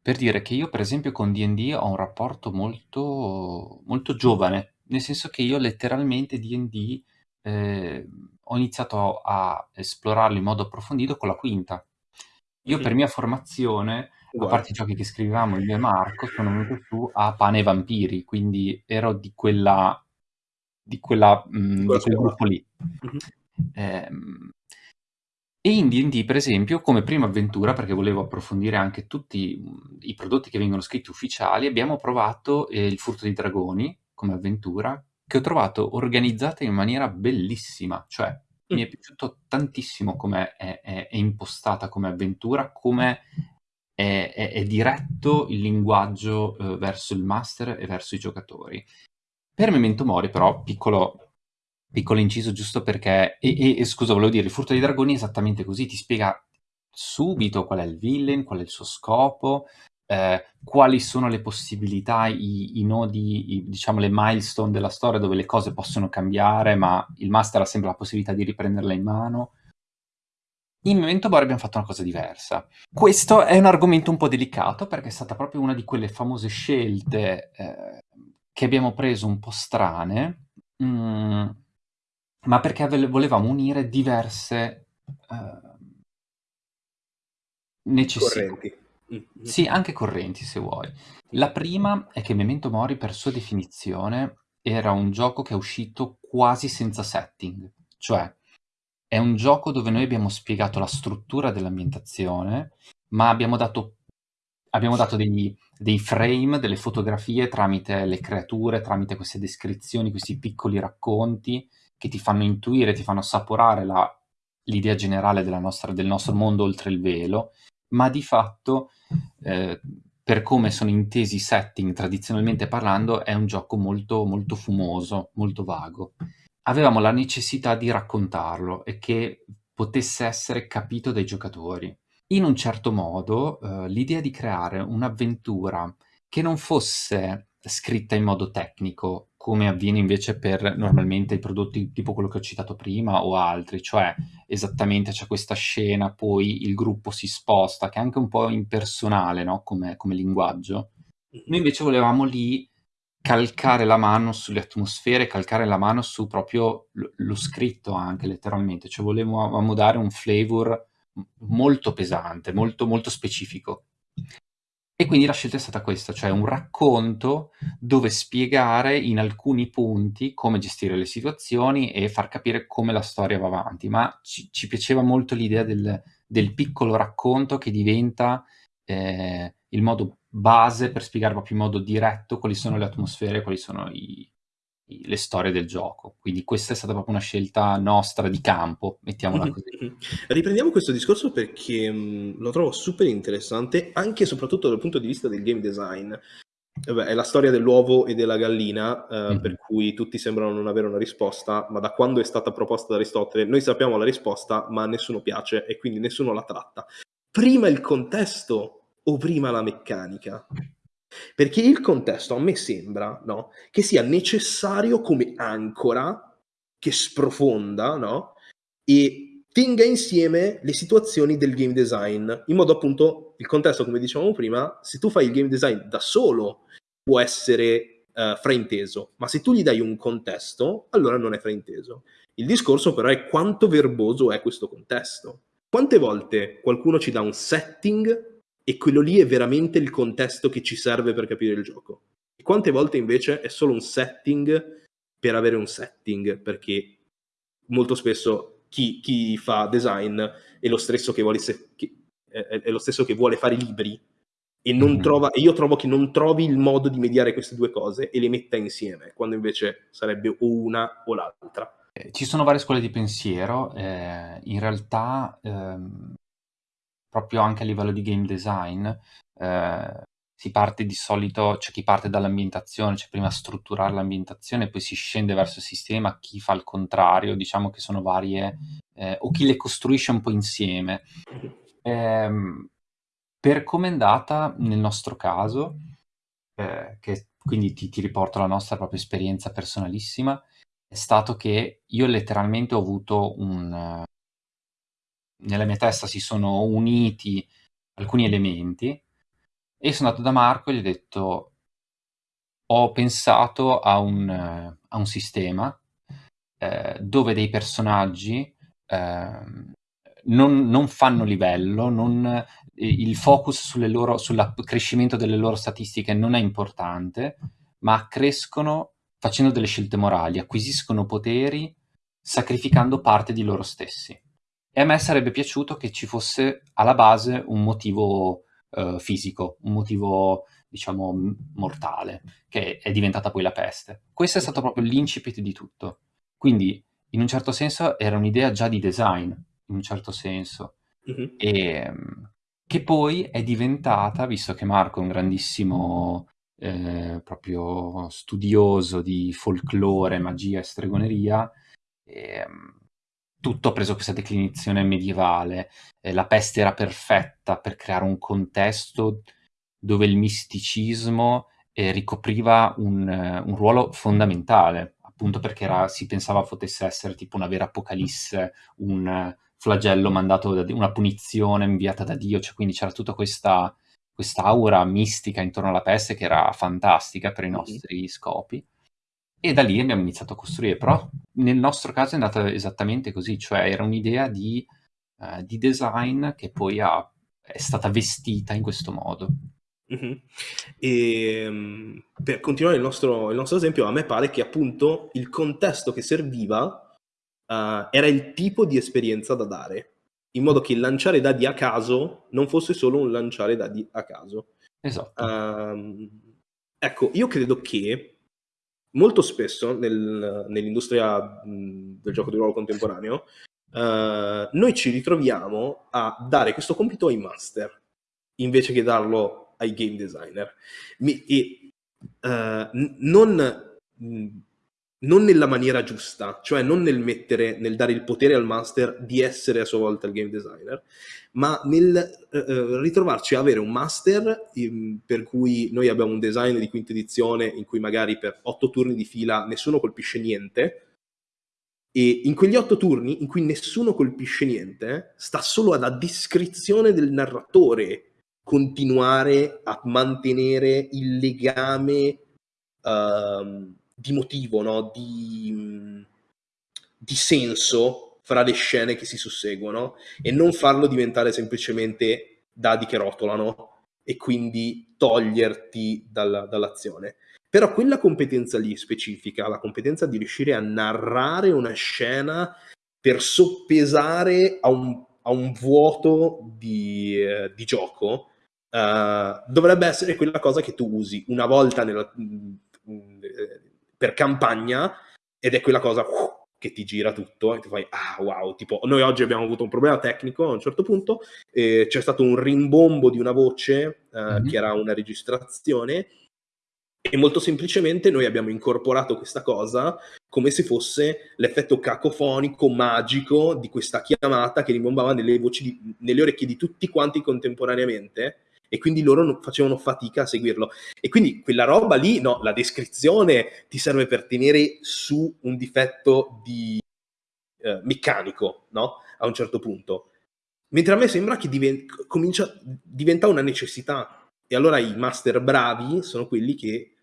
per dire che io per esempio con D&D ho un rapporto molto, molto giovane, nel senso che io letteralmente D&D eh, ho iniziato a esplorarlo in modo approfondito con la quinta. Io per mia formazione, a parte i giochi che scrivevamo io e Marco, sono venuto su a Pane e Vampiri, quindi ero di quella di, quella, mh, di quel gruppo lì. Mm-hmm. Eh, E in D&D, per esempio, come prima avventura, perché volevo approfondire anche tutti mhmm, i prodotti che vengono scritti ufficiali, abbiamo provato eh, il Furto dei Dragoni come avventura, che ho trovato organizzata in maniera bellissima, cioè mi è piaciuto tantissimo come è, è, è impostata come avventura, come è, è, è diretto il linguaggio eh, verso il master e verso i giocatori. Per Memento Mori, però, piccolo, piccolo inciso giusto perché... E, e, e, scusa, volevo dire, il Furto dei Dragoni è esattamente così, ti spiega subito qual è il villain, qual è il suo scopo, eh, quali sono le possibilità, i, i nodi, i, diciamo le milestone della storia dove le cose possono cambiare, ma il master ha sempre la possibilità di riprenderla in mano. In Memento Mori abbiamo fatto una cosa diversa. Questo è un argomento un po' delicato perché è stata proprio una di quelle famose scelte eh, che abbiamo preso un po' strane, mm, ma perché volevamo unire diverse uh, necessità. Correnti. Mm-hmm. Sì, anche correnti se vuoi. La prima è che Memento Mori, per sua definizione, era un gioco che è uscito quasi senza setting, cioè è un gioco dove noi abbiamo spiegato la struttura dell'ambientazione, ma abbiamo dato, abbiamo dato degli, dei frame, delle fotografie tramite le creature, tramite queste descrizioni, questi piccoli racconti che ti fanno intuire, ti fanno assaporare l'idea generale nostra, del nostro mondo oltre il velo, ma di fatto, eh, per come sono intesi i setting tradizionalmente parlando, è un gioco molto, molto fumoso, molto vago avevamo la necessità di raccontarlo e che potesse essere capito dai giocatori. In un certo modo, eh, l'idea di creare un'avventura che non fosse scritta in modo tecnico, come avviene invece per normalmente i prodotti tipo quello che ho citato prima o altri, cioè esattamente c'è questa scena, poi il gruppo si sposta, che è anche un po' impersonale no? come, come linguaggio. Noi invece volevamo lì calcare la mano sulle atmosfere, calcare la mano su proprio lo, scritto anche letteralmente, cioè volevamo dare un flavor molto pesante, molto, molto specifico. E quindi la scelta è stata questa, cioè un racconto dove spiegare in alcuni punti come gestire le situazioni e far capire come la storia va avanti, ma ci, ci piaceva molto l'idea del, del, piccolo racconto che diventa eh, il modo base per spiegare proprio in modo diretto quali sono le atmosfere, quali sono i, i, le storie del gioco. Quindi questa è stata proprio una scelta nostra di campo, mettiamola così. Riprendiamo questo discorso perché mh, lo trovo super interessante, anche e soprattutto dal punto di vista del game design. Vabbè, è la storia dell'uovo e della gallina, eh, mm-hmm. per cui tutti sembrano non avere una risposta, ma da quando è stata proposta da Aristotele noi sappiamo la risposta, ma a nessuno piace e quindi nessuno la tratta. Prima il contesto o prima la meccanica? Perché il contesto a me sembra no, che sia necessario come ancora che sprofonda no, e tenga insieme le situazioni del game design, in modo appunto il contesto, come dicevamo prima, se tu fai il game design da solo può essere uh, frainteso, ma se tu gli dai un contesto, allora non è frainteso. Il discorso però è quanto verboso è questo contesto. Quante volte qualcuno ci dà un setting e quello lì è veramente il contesto che ci serve per capire il gioco. E quante volte invece è solo un setting per avere un setting, perché molto spesso chi, chi fa design è lo stesso che vuole, che, è, è lo stesso che vuole fare libri e, non mm. trova, e io trovo che non trovi il modo di mediare queste due cose e le metta insieme, quando invece sarebbe o una o l'altra. Eh, ci sono varie scuole di pensiero, eh, in realtà ehm, proprio anche a livello di game design, eh, si parte di solito, c'è chi parte dall'ambientazione, c'è prima strutturare l'ambientazione, poi si scende verso il sistema, chi fa il contrario, diciamo che sono varie, eh, o chi le costruisce un po' insieme. Eh, per come è andata nel nostro caso, eh, che quindi ti, ti riporto la nostra propria esperienza personalissima, è stato che io letteralmente ho avuto un, nella mia testa si sono uniti alcuni elementi e sono andato da Marco e gli ho detto ho pensato a un, a un sistema eh, dove dei personaggi eh, non, non, fanno livello, non, il focus sul crescimento delle loro statistiche non è importante, ma crescono facendo delle scelte morali, acquisiscono poteri sacrificando parte di loro stessi. E a me sarebbe piaciuto che ci fosse alla base un motivo uh, fisico, un motivo diciamo mortale, che è diventata poi la peste. Questo è stato proprio l'incipit di tutto. Quindi, in un certo senso, era un'idea già di design, in un certo senso. Mm-hmm. E, ehm, che poi è diventata, visto che Marco è un grandissimo eh, proprio studioso di folklore, magia e stregoneria, eh, tutto ha preso questa declinazione medievale. Eh, la peste era perfetta per creare un contesto dove il misticismo eh, ricopriva un, un, ruolo fondamentale, appunto perché era, si pensava potesse essere tipo una vera apocalisse, un flagello mandato da una punizione inviata da Dio, cioè quindi c'era tutta questa aura mistica intorno alla peste che era fantastica per i nostri scopi. E da lì abbiamo iniziato a costruire, però nel nostro caso è andata esattamente così, cioè era un'idea di, uh, di design che poi ha, è stata vestita in questo modo. Mm-hmm. E um, per continuare il nostro, il nostro esempio, a me pare che appunto il contesto che serviva uh, era il tipo di esperienza da dare, in modo che il lanciare dadi a caso non fosse solo un lanciare dadi a caso. Esatto. Uh, ecco, io credo che molto spesso nel, nell'industria del gioco di ruolo contemporaneo uh, noi ci ritroviamo a dare questo compito ai master invece che darlo ai game designer. Mi, e n- non non nella maniera giusta, cioè non nel mettere, nel dare il potere al master di essere a sua volta il game designer, ma nel eh, eh ritrovarci a avere un master in, per cui noi abbiamo un design di quinta edizione in cui magari per otto turni di fila nessuno colpisce niente, e in quegli otto turni in cui nessuno colpisce niente, sta solo alla descrizione del narratore continuare a mantenere il legame. Uh, di motivo, no? di, di senso fra le scene che si susseguono e non farlo diventare semplicemente dadi che rotolano e quindi toglierti dalla, dall'azione. Però quella competenza lì specifica, la competenza di riuscire a narrare una scena per soppesare a un, a un vuoto di, eh, di gioco, uh, dovrebbe essere quella cosa che tu usi una volta nella, per campagna ed è quella cosa uh, che ti gira tutto e ti fai ah wow, tipo noi oggi abbiamo avuto un problema tecnico a un certo punto, eh, c'è stato un rimbombo di una voce eh, mm-hmm. che era una registrazione e molto semplicemente noi abbiamo incorporato questa cosa come se fosse l'effetto cacofonico magico di questa chiamata che rimbombava nelle, di, nelle orecchie di tutti quanti contemporaneamente e quindi loro facevano fatica a seguirlo. E quindi quella roba lì, no, la descrizione ti serve per tenere su un difetto di eh, meccanico, no? A un certo punto. Mentre a me sembra che diven- comincia, diventa una necessità. E allora i master bravi sono quelli che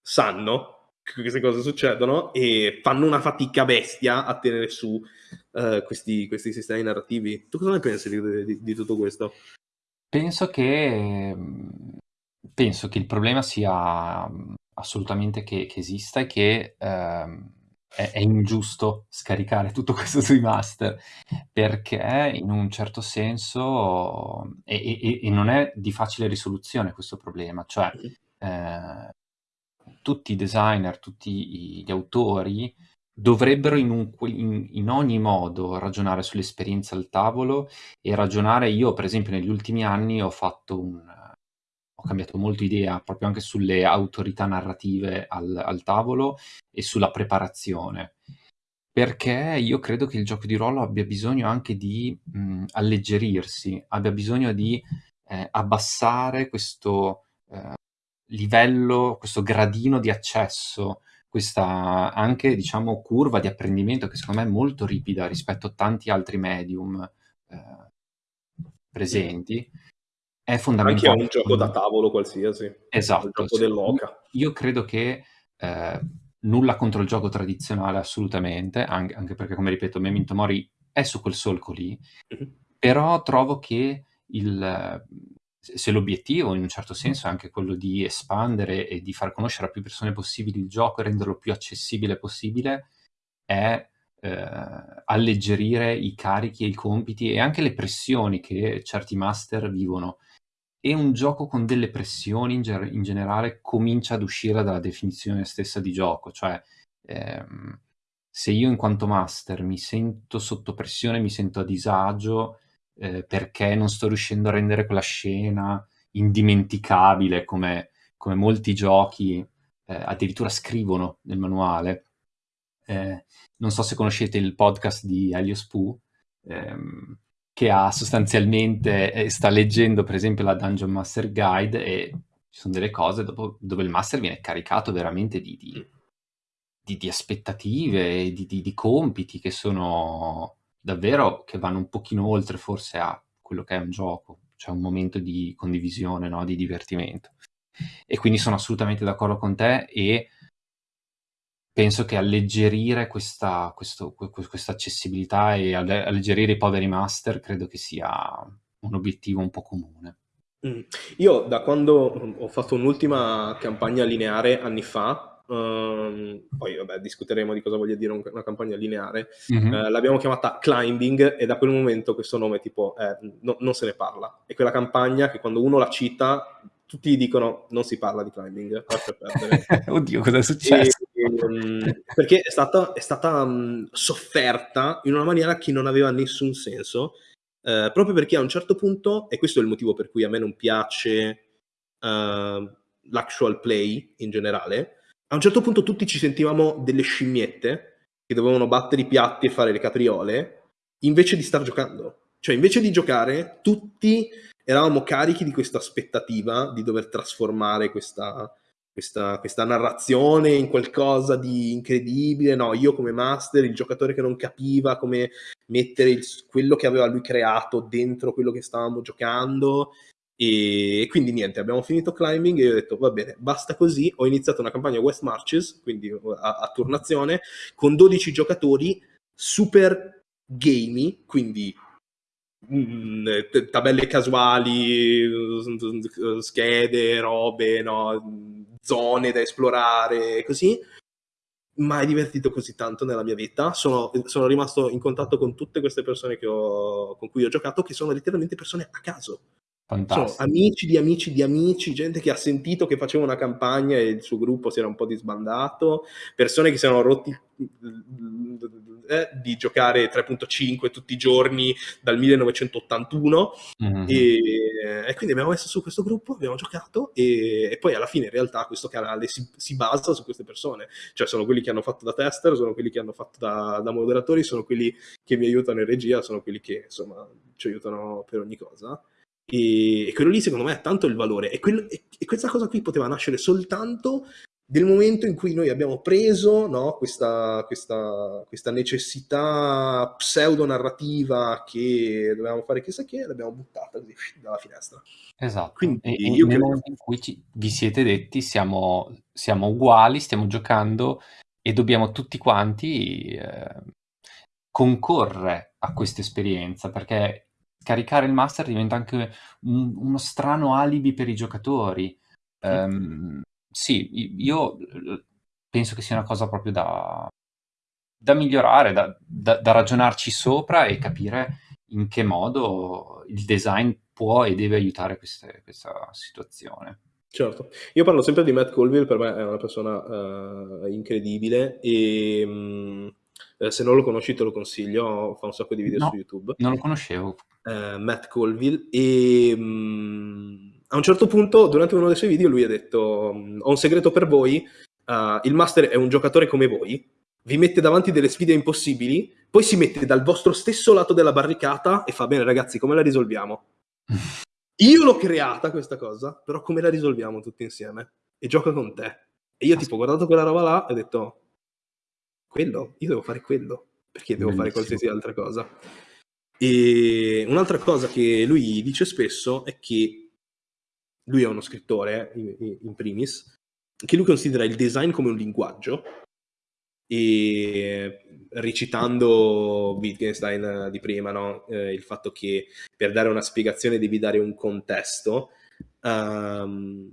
sanno che queste cose succedono e fanno una fatica bestia a tenere su uh, questi, questi, sistemi narrativi. Tu cosa ne pensi di, di, di tutto questo? Penso che mhmm, penso che il problema sia, mhmm, assolutamente che che esista e che, ehm, è è ingiusto scaricare tutto questo sui master, perché in un certo senso e e e non è di facile risoluzione questo problema, cioè, ehm, tutti i designer, tutti gli autori dovrebbero in, un, in, in, ogni modo ragionare sull'esperienza al tavolo e ragionare, io per esempio negli ultimi anni ho fatto un, ho cambiato molto idea proprio anche sulle autorità narrative al, al tavolo e sulla preparazione perché io credo che il gioco di ruolo abbia bisogno anche di mh, alleggerirsi, abbia bisogno di eh, abbassare questo eh, livello, questo gradino di accesso questa anche, diciamo, curva di apprendimento che secondo me è molto ripida rispetto a tanti altri medium eh, presenti, è fondamentale. Anche a un gioco da tavolo qualsiasi. Esatto. Il gioco dell'oca. Io credo che eh, nulla contro il gioco tradizionale assolutamente, anche, anche, perché come ripeto Memento Mori è su quel solco lì, mm-hmm. però trovo che il, se l'obiettivo in un certo senso è anche quello di espandere e di far conoscere a più persone possibili il gioco e renderlo più accessibile possibile, è eh, alleggerire i carichi e i compiti e anche le pressioni che certi master vivono. E un gioco con delle pressioni in, ger- in generale comincia ad uscire dalla definizione stessa di gioco, cioè ehm, se io in quanto master mi sento sotto pressione, mi sento a disagio eh, perché non sto riuscendo a rendere quella scena indimenticabile come, come molti giochi eh, addirittura scrivono nel manuale. Eh, non so se conoscete il podcast di Helios Poo, ehm, che ha sostanzialmente, eh, sta leggendo per esempio la Dungeon Master Guide e ci sono delle cose dopo, dove il master viene caricato veramente di, di, di, di aspettative, di, di, compiti che sono davvero, che vanno un pochino oltre forse a quello che è un gioco, cioè un momento di condivisione, no? di divertimento. E quindi sono assolutamente d'accordo con te e penso che alleggerire questa, questo, questa accessibilità e alleggerire i poveri master credo che sia un obiettivo un po' comune. Mm. Io da quando ho fatto un'ultima campagna lineare anni fa, Um, poi vabbè, discuteremo di cosa voglia dire una campagna lineare. Mm-hmm. Uh, l'abbiamo chiamata Climbing e da quel momento questo nome tipo eh, no, non se ne parla. È quella campagna che quando uno la cita tutti dicono non si parla di climbing, Oddio, cosa è successo? E, um, perché è stata, è stata um, sofferta in una maniera che non aveva nessun senso, uh, proprio perché a un certo punto, e questo è il motivo per cui a me non piace uh, l'actual play in generale, a un certo punto tutti ci sentivamo delle scimmiette che dovevano battere i piatti e fare le capriole, invece di star giocando. Cioè, invece di giocare, tutti eravamo carichi di questa aspettativa di dover trasformare questa, questa, questa, narrazione in qualcosa di incredibile. No, io come master, il giocatore che non capiva come mettere il, quello che aveva lui creato dentro quello che stavamo giocando e quindi niente, abbiamo finito climbing e io ho detto va bene, basta così. Ho iniziato una campagna West Marches, quindi a, a turnazione, con 12 giocatori super gamey, quindi mm, tabelle casuali, schede, robe, no? zone da esplorare, così. Mai divertito così tanto nella mia vita. Sono, sono rimasto in contatto con tutte queste persone ho, con cui ho giocato, che sono letteralmente persone a caso Fantastico. Sono amici di amici di amici, gente che ha sentito che faceva una campagna e il suo gruppo si era un po' disbandato, persone che si erano rotti eh, di giocare 3.5 tutti i giorni dal 1981 mm-hmm. e, e, quindi abbiamo messo su questo gruppo, abbiamo giocato e, e poi alla fine in realtà questo canale si, si, basa su queste persone, cioè sono quelli che hanno fatto da tester, sono quelli che hanno fatto da, da moderatori, sono quelli che mi aiutano in regia, sono quelli che insomma ci aiutano per ogni cosa. E, e, quello lì secondo me ha tanto il valore. E, quello, e, e, questa cosa qui poteva nascere soltanto nel momento in cui noi abbiamo preso no, questa, questa, questa, necessità pseudo-narrativa che dovevamo fare chissà che, l'abbiamo buttata così dalla finestra. Esatto. Quindi io nel momento in cui ci, vi siete detti siamo, siamo, uguali, stiamo giocando e dobbiamo tutti quanti eh, concorrere a questa esperienza perché caricare il master diventa anche un, uno strano alibi per i giocatori. Um, sì, io penso che sia una cosa proprio da, da migliorare, da, da, da, ragionarci sopra e capire in che modo il design può e deve aiutare queste, questa situazione. Certo, io parlo sempre di Matt Colville, per me è una persona uh, incredibile e um, se non lo conosci te lo consiglio, fa un sacco di video no, su YouTube. Non lo conoscevo eh, Matt Colville e mh, mm, a un certo punto durante uno dei suoi video lui ha detto mm, ho un segreto per voi, uh, il master è un giocatore come voi, vi mette davanti delle sfide impossibili, poi si mette dal vostro stesso lato della barricata e fa bene ragazzi come la risolviamo? Io l'ho creata questa cosa, però come la risolviamo tutti insieme? E gioca con te. E io tipo ho guardato quella roba là e ho detto quello, io devo fare quello, perché devo Bellissimo. fare qualsiasi altra cosa. E un'altra cosa che lui dice spesso è che lui è uno scrittore, in, primis, che lui considera il design come un linguaggio e recitando Wittgenstein di prima, no? eh, il fatto che per dare una spiegazione devi dare un contesto, um,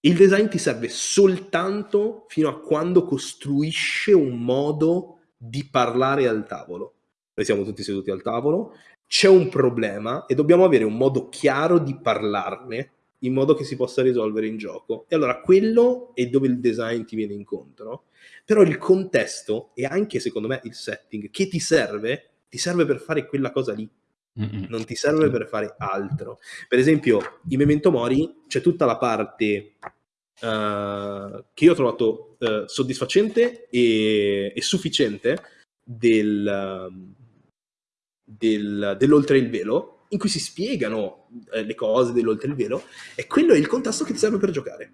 il design ti serve soltanto fino a quando costruisce un modo di parlare al tavolo. Noi siamo tutti seduti al tavolo, c'è un problema e dobbiamo avere un modo chiaro di parlarne in modo che si possa risolvere in gioco. E allora quello è dove il design ti viene incontro, però il contesto e anche secondo me il setting che ti serve, ti serve per fare quella cosa lì. Mm-mm. Non ti serve per fare altro. Per esempio, in Memento Mori c'è tutta la parte uh, che io ho trovato uh, soddisfacente e, e sufficiente del, del, dell'oltre il velo, in cui si spiegano eh, le cose dell'oltre il velo, e quello è il contesto che ti serve per giocare.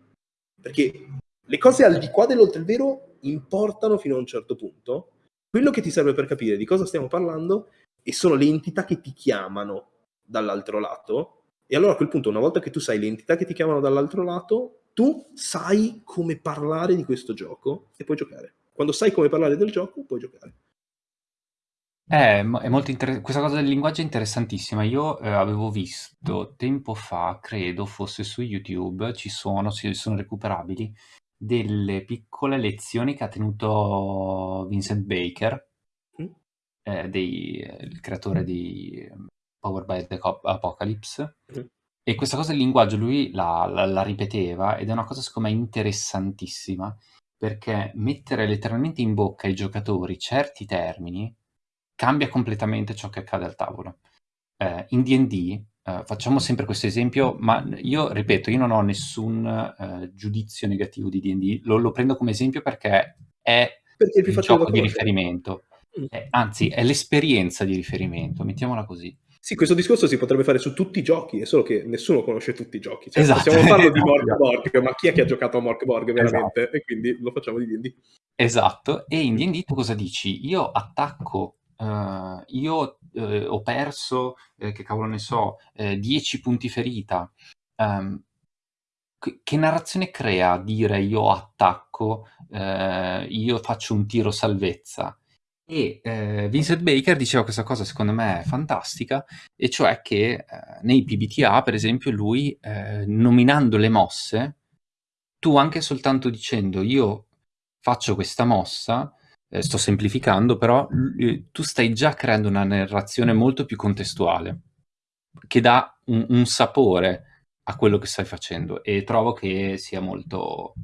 Perché le cose al di qua dell'oltre il velo importano fino a un certo punto. Quello che ti serve per capire di cosa stiamo parlando e sono le entità che ti chiamano dall'altro lato. E allora a quel punto, una volta che tu sai le entità che ti chiamano dall'altro lato, tu sai come parlare di questo gioco e puoi giocare. Quando sai come parlare del gioco, puoi giocare. Eh, è molto inter- questa cosa del linguaggio è interessantissima. Io eh, avevo visto tempo fa, credo fosse su YouTube, ci sono, si sono recuperabili, delle piccole lezioni che ha tenuto Vincent Baker, mm. eh, dei, il creatore di Power by the Apocalypse. Mm. E questa cosa del linguaggio lui la, la, la ripeteva ed è una cosa secondo me interessantissima perché mettere letteralmente in bocca ai giocatori certi termini cambia completamente ciò che accade al tavolo. Eh, in D&D eh, facciamo sempre questo esempio, ma io ripeto, io non ho nessun eh, giudizio negativo di D&D, lo, lo, prendo come esempio perché è perché il gioco di riferimento, mm. Eh, anzi è l'esperienza di riferimento, mettiamola così. Sì, questo discorso si potrebbe fare su tutti i giochi, è solo che nessuno conosce tutti i giochi. Cioè, esatto. Possiamo farlo di Mork Borg, ma chi è che ha giocato a Mork Borg veramente? Esatto. E quindi lo facciamo di D&D. Esatto, e in D&D tu cosa dici? Io attacco uh, io uh, ho perso, eh, che cavolo ne so, 10 eh, punti ferita. Um, che, che narrazione crea dire io attacco, io faccio un tiro salvezza? E eh, Vincent Baker diceva questa cosa secondo me fantastica, e cioè che eh, nei PBTA, per esempio, lui eh, nominando le mosse, tu anche soltanto dicendo io faccio questa mossa, eh, sto semplificando, però l- tu stai già creando una narrazione molto più contestuale, che dà un, un sapore a quello che stai facendo e trovo che sia molto,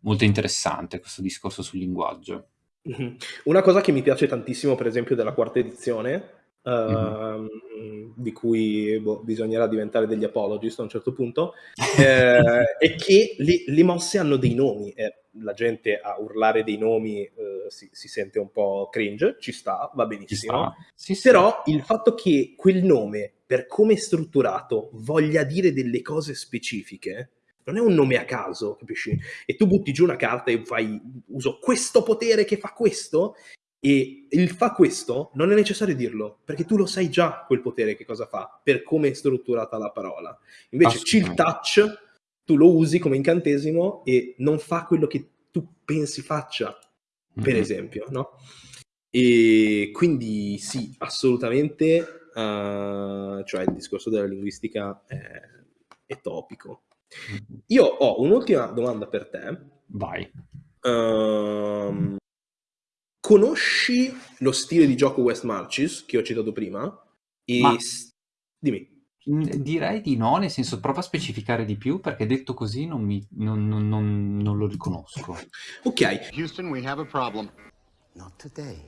molto interessante questo discorso sul linguaggio. Mm-hmm. Una cosa che mi piace tantissimo, per esempio, della quarta edizione, mm-hmm. di cui boh, bisognerà diventare degli apologist a un certo punto, eh, è che le, le, mosse hanno dei nomi. Eh, la gente a urlare dei nomi eh, si, si, sente un po' cringe, ci sta, va benissimo. Sta. Sì, sì. Però il fatto che quel nome, per come è strutturato, voglia dire delle cose specifiche, non è un nome a caso, capisci? E tu butti giù una carta e fai uso questo potere che fa questo e il fa questo non è necessario dirlo, perché tu lo sai già quel potere che cosa fa, per come è strutturata la parola. Invece chill touch tu lo usi come incantesimo e non fa quello che tu pensi faccia, per mm-hmm. esempio, no? E quindi sì, assolutamente, uh, cioè il discorso della linguistica è, è topico. Io ho un'ultima domanda per te. Vai. Uh, conosci lo stile di gioco West Marches che ho citato prima? E Ma... Dimmi. Direi di no, nel senso prova a specificare di più perché detto così non, mi, non, non, non lo riconosco. Ok. Houston, we have a problem. Not today.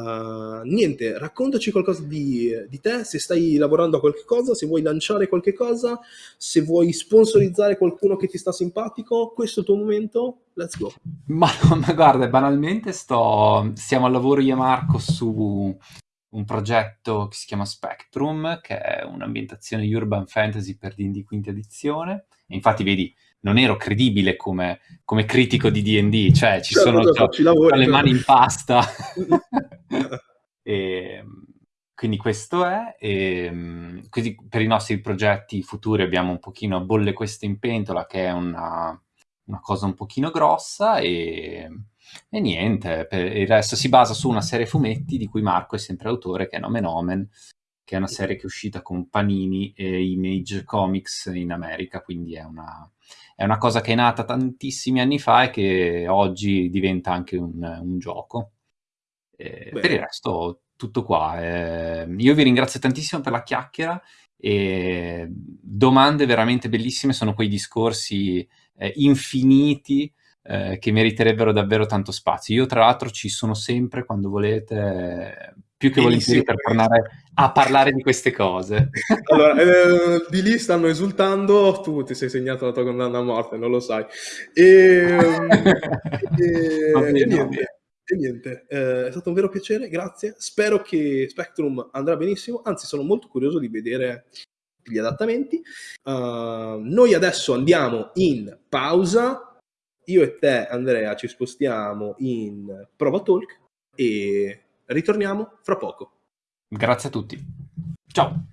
Uh, niente, raccontaci qualcosa di, di, te, se stai lavorando a qualche cosa, se vuoi lanciare qualche cosa, se vuoi sponsorizzare qualcuno che ti sta simpatico, questo è il tuo momento, let's go. Ma, ma guarda, banalmente sto, siamo al lavoro io e Marco su un progetto che si chiama Spectrum, che è un'ambientazione urban fantasy per D&D quinta edizione, infatti vedi, non ero credibile come, come critico di D&D, cioè ci certo, sono cioè, lavori, le mani in pasta. e, quindi questo è, e, così per i nostri progetti futuri abbiamo un pochino Bolle Queste in Pentola, che è una, una cosa un pochino grossa, e, e niente, il resto si basa su una serie fumetti di cui Marco è sempre autore, che è Nomen Omen, che è una serie che è uscita con Panini e Image Comics in America, quindi è una, è una cosa che è nata tantissimi anni fa e che oggi diventa anche un, un gioco. per il resto, tutto qua. Eh, io vi ringrazio tantissimo per la chiacchiera e domande veramente bellissime, sono quei discorsi eh, infiniti eh, che meriterebbero davvero tanto spazio. Io tra l'altro ci sono sempre quando volete, più che volentieri per tornare a parlare di queste cose. allora, eh, di lì stanno esultando, tu ti sei segnato la tua condanna a morte, non lo sai. E, e, bene, e niente. E niente, eh, è stato un vero piacere, grazie. Spero che Spectrum andrà benissimo, anzi sono molto curioso di vedere gli adattamenti. Uh, noi adesso andiamo in pausa, io e te Andrea ci spostiamo in Prova Talk e ritorniamo fra poco. Grazie a tutti. Ciao.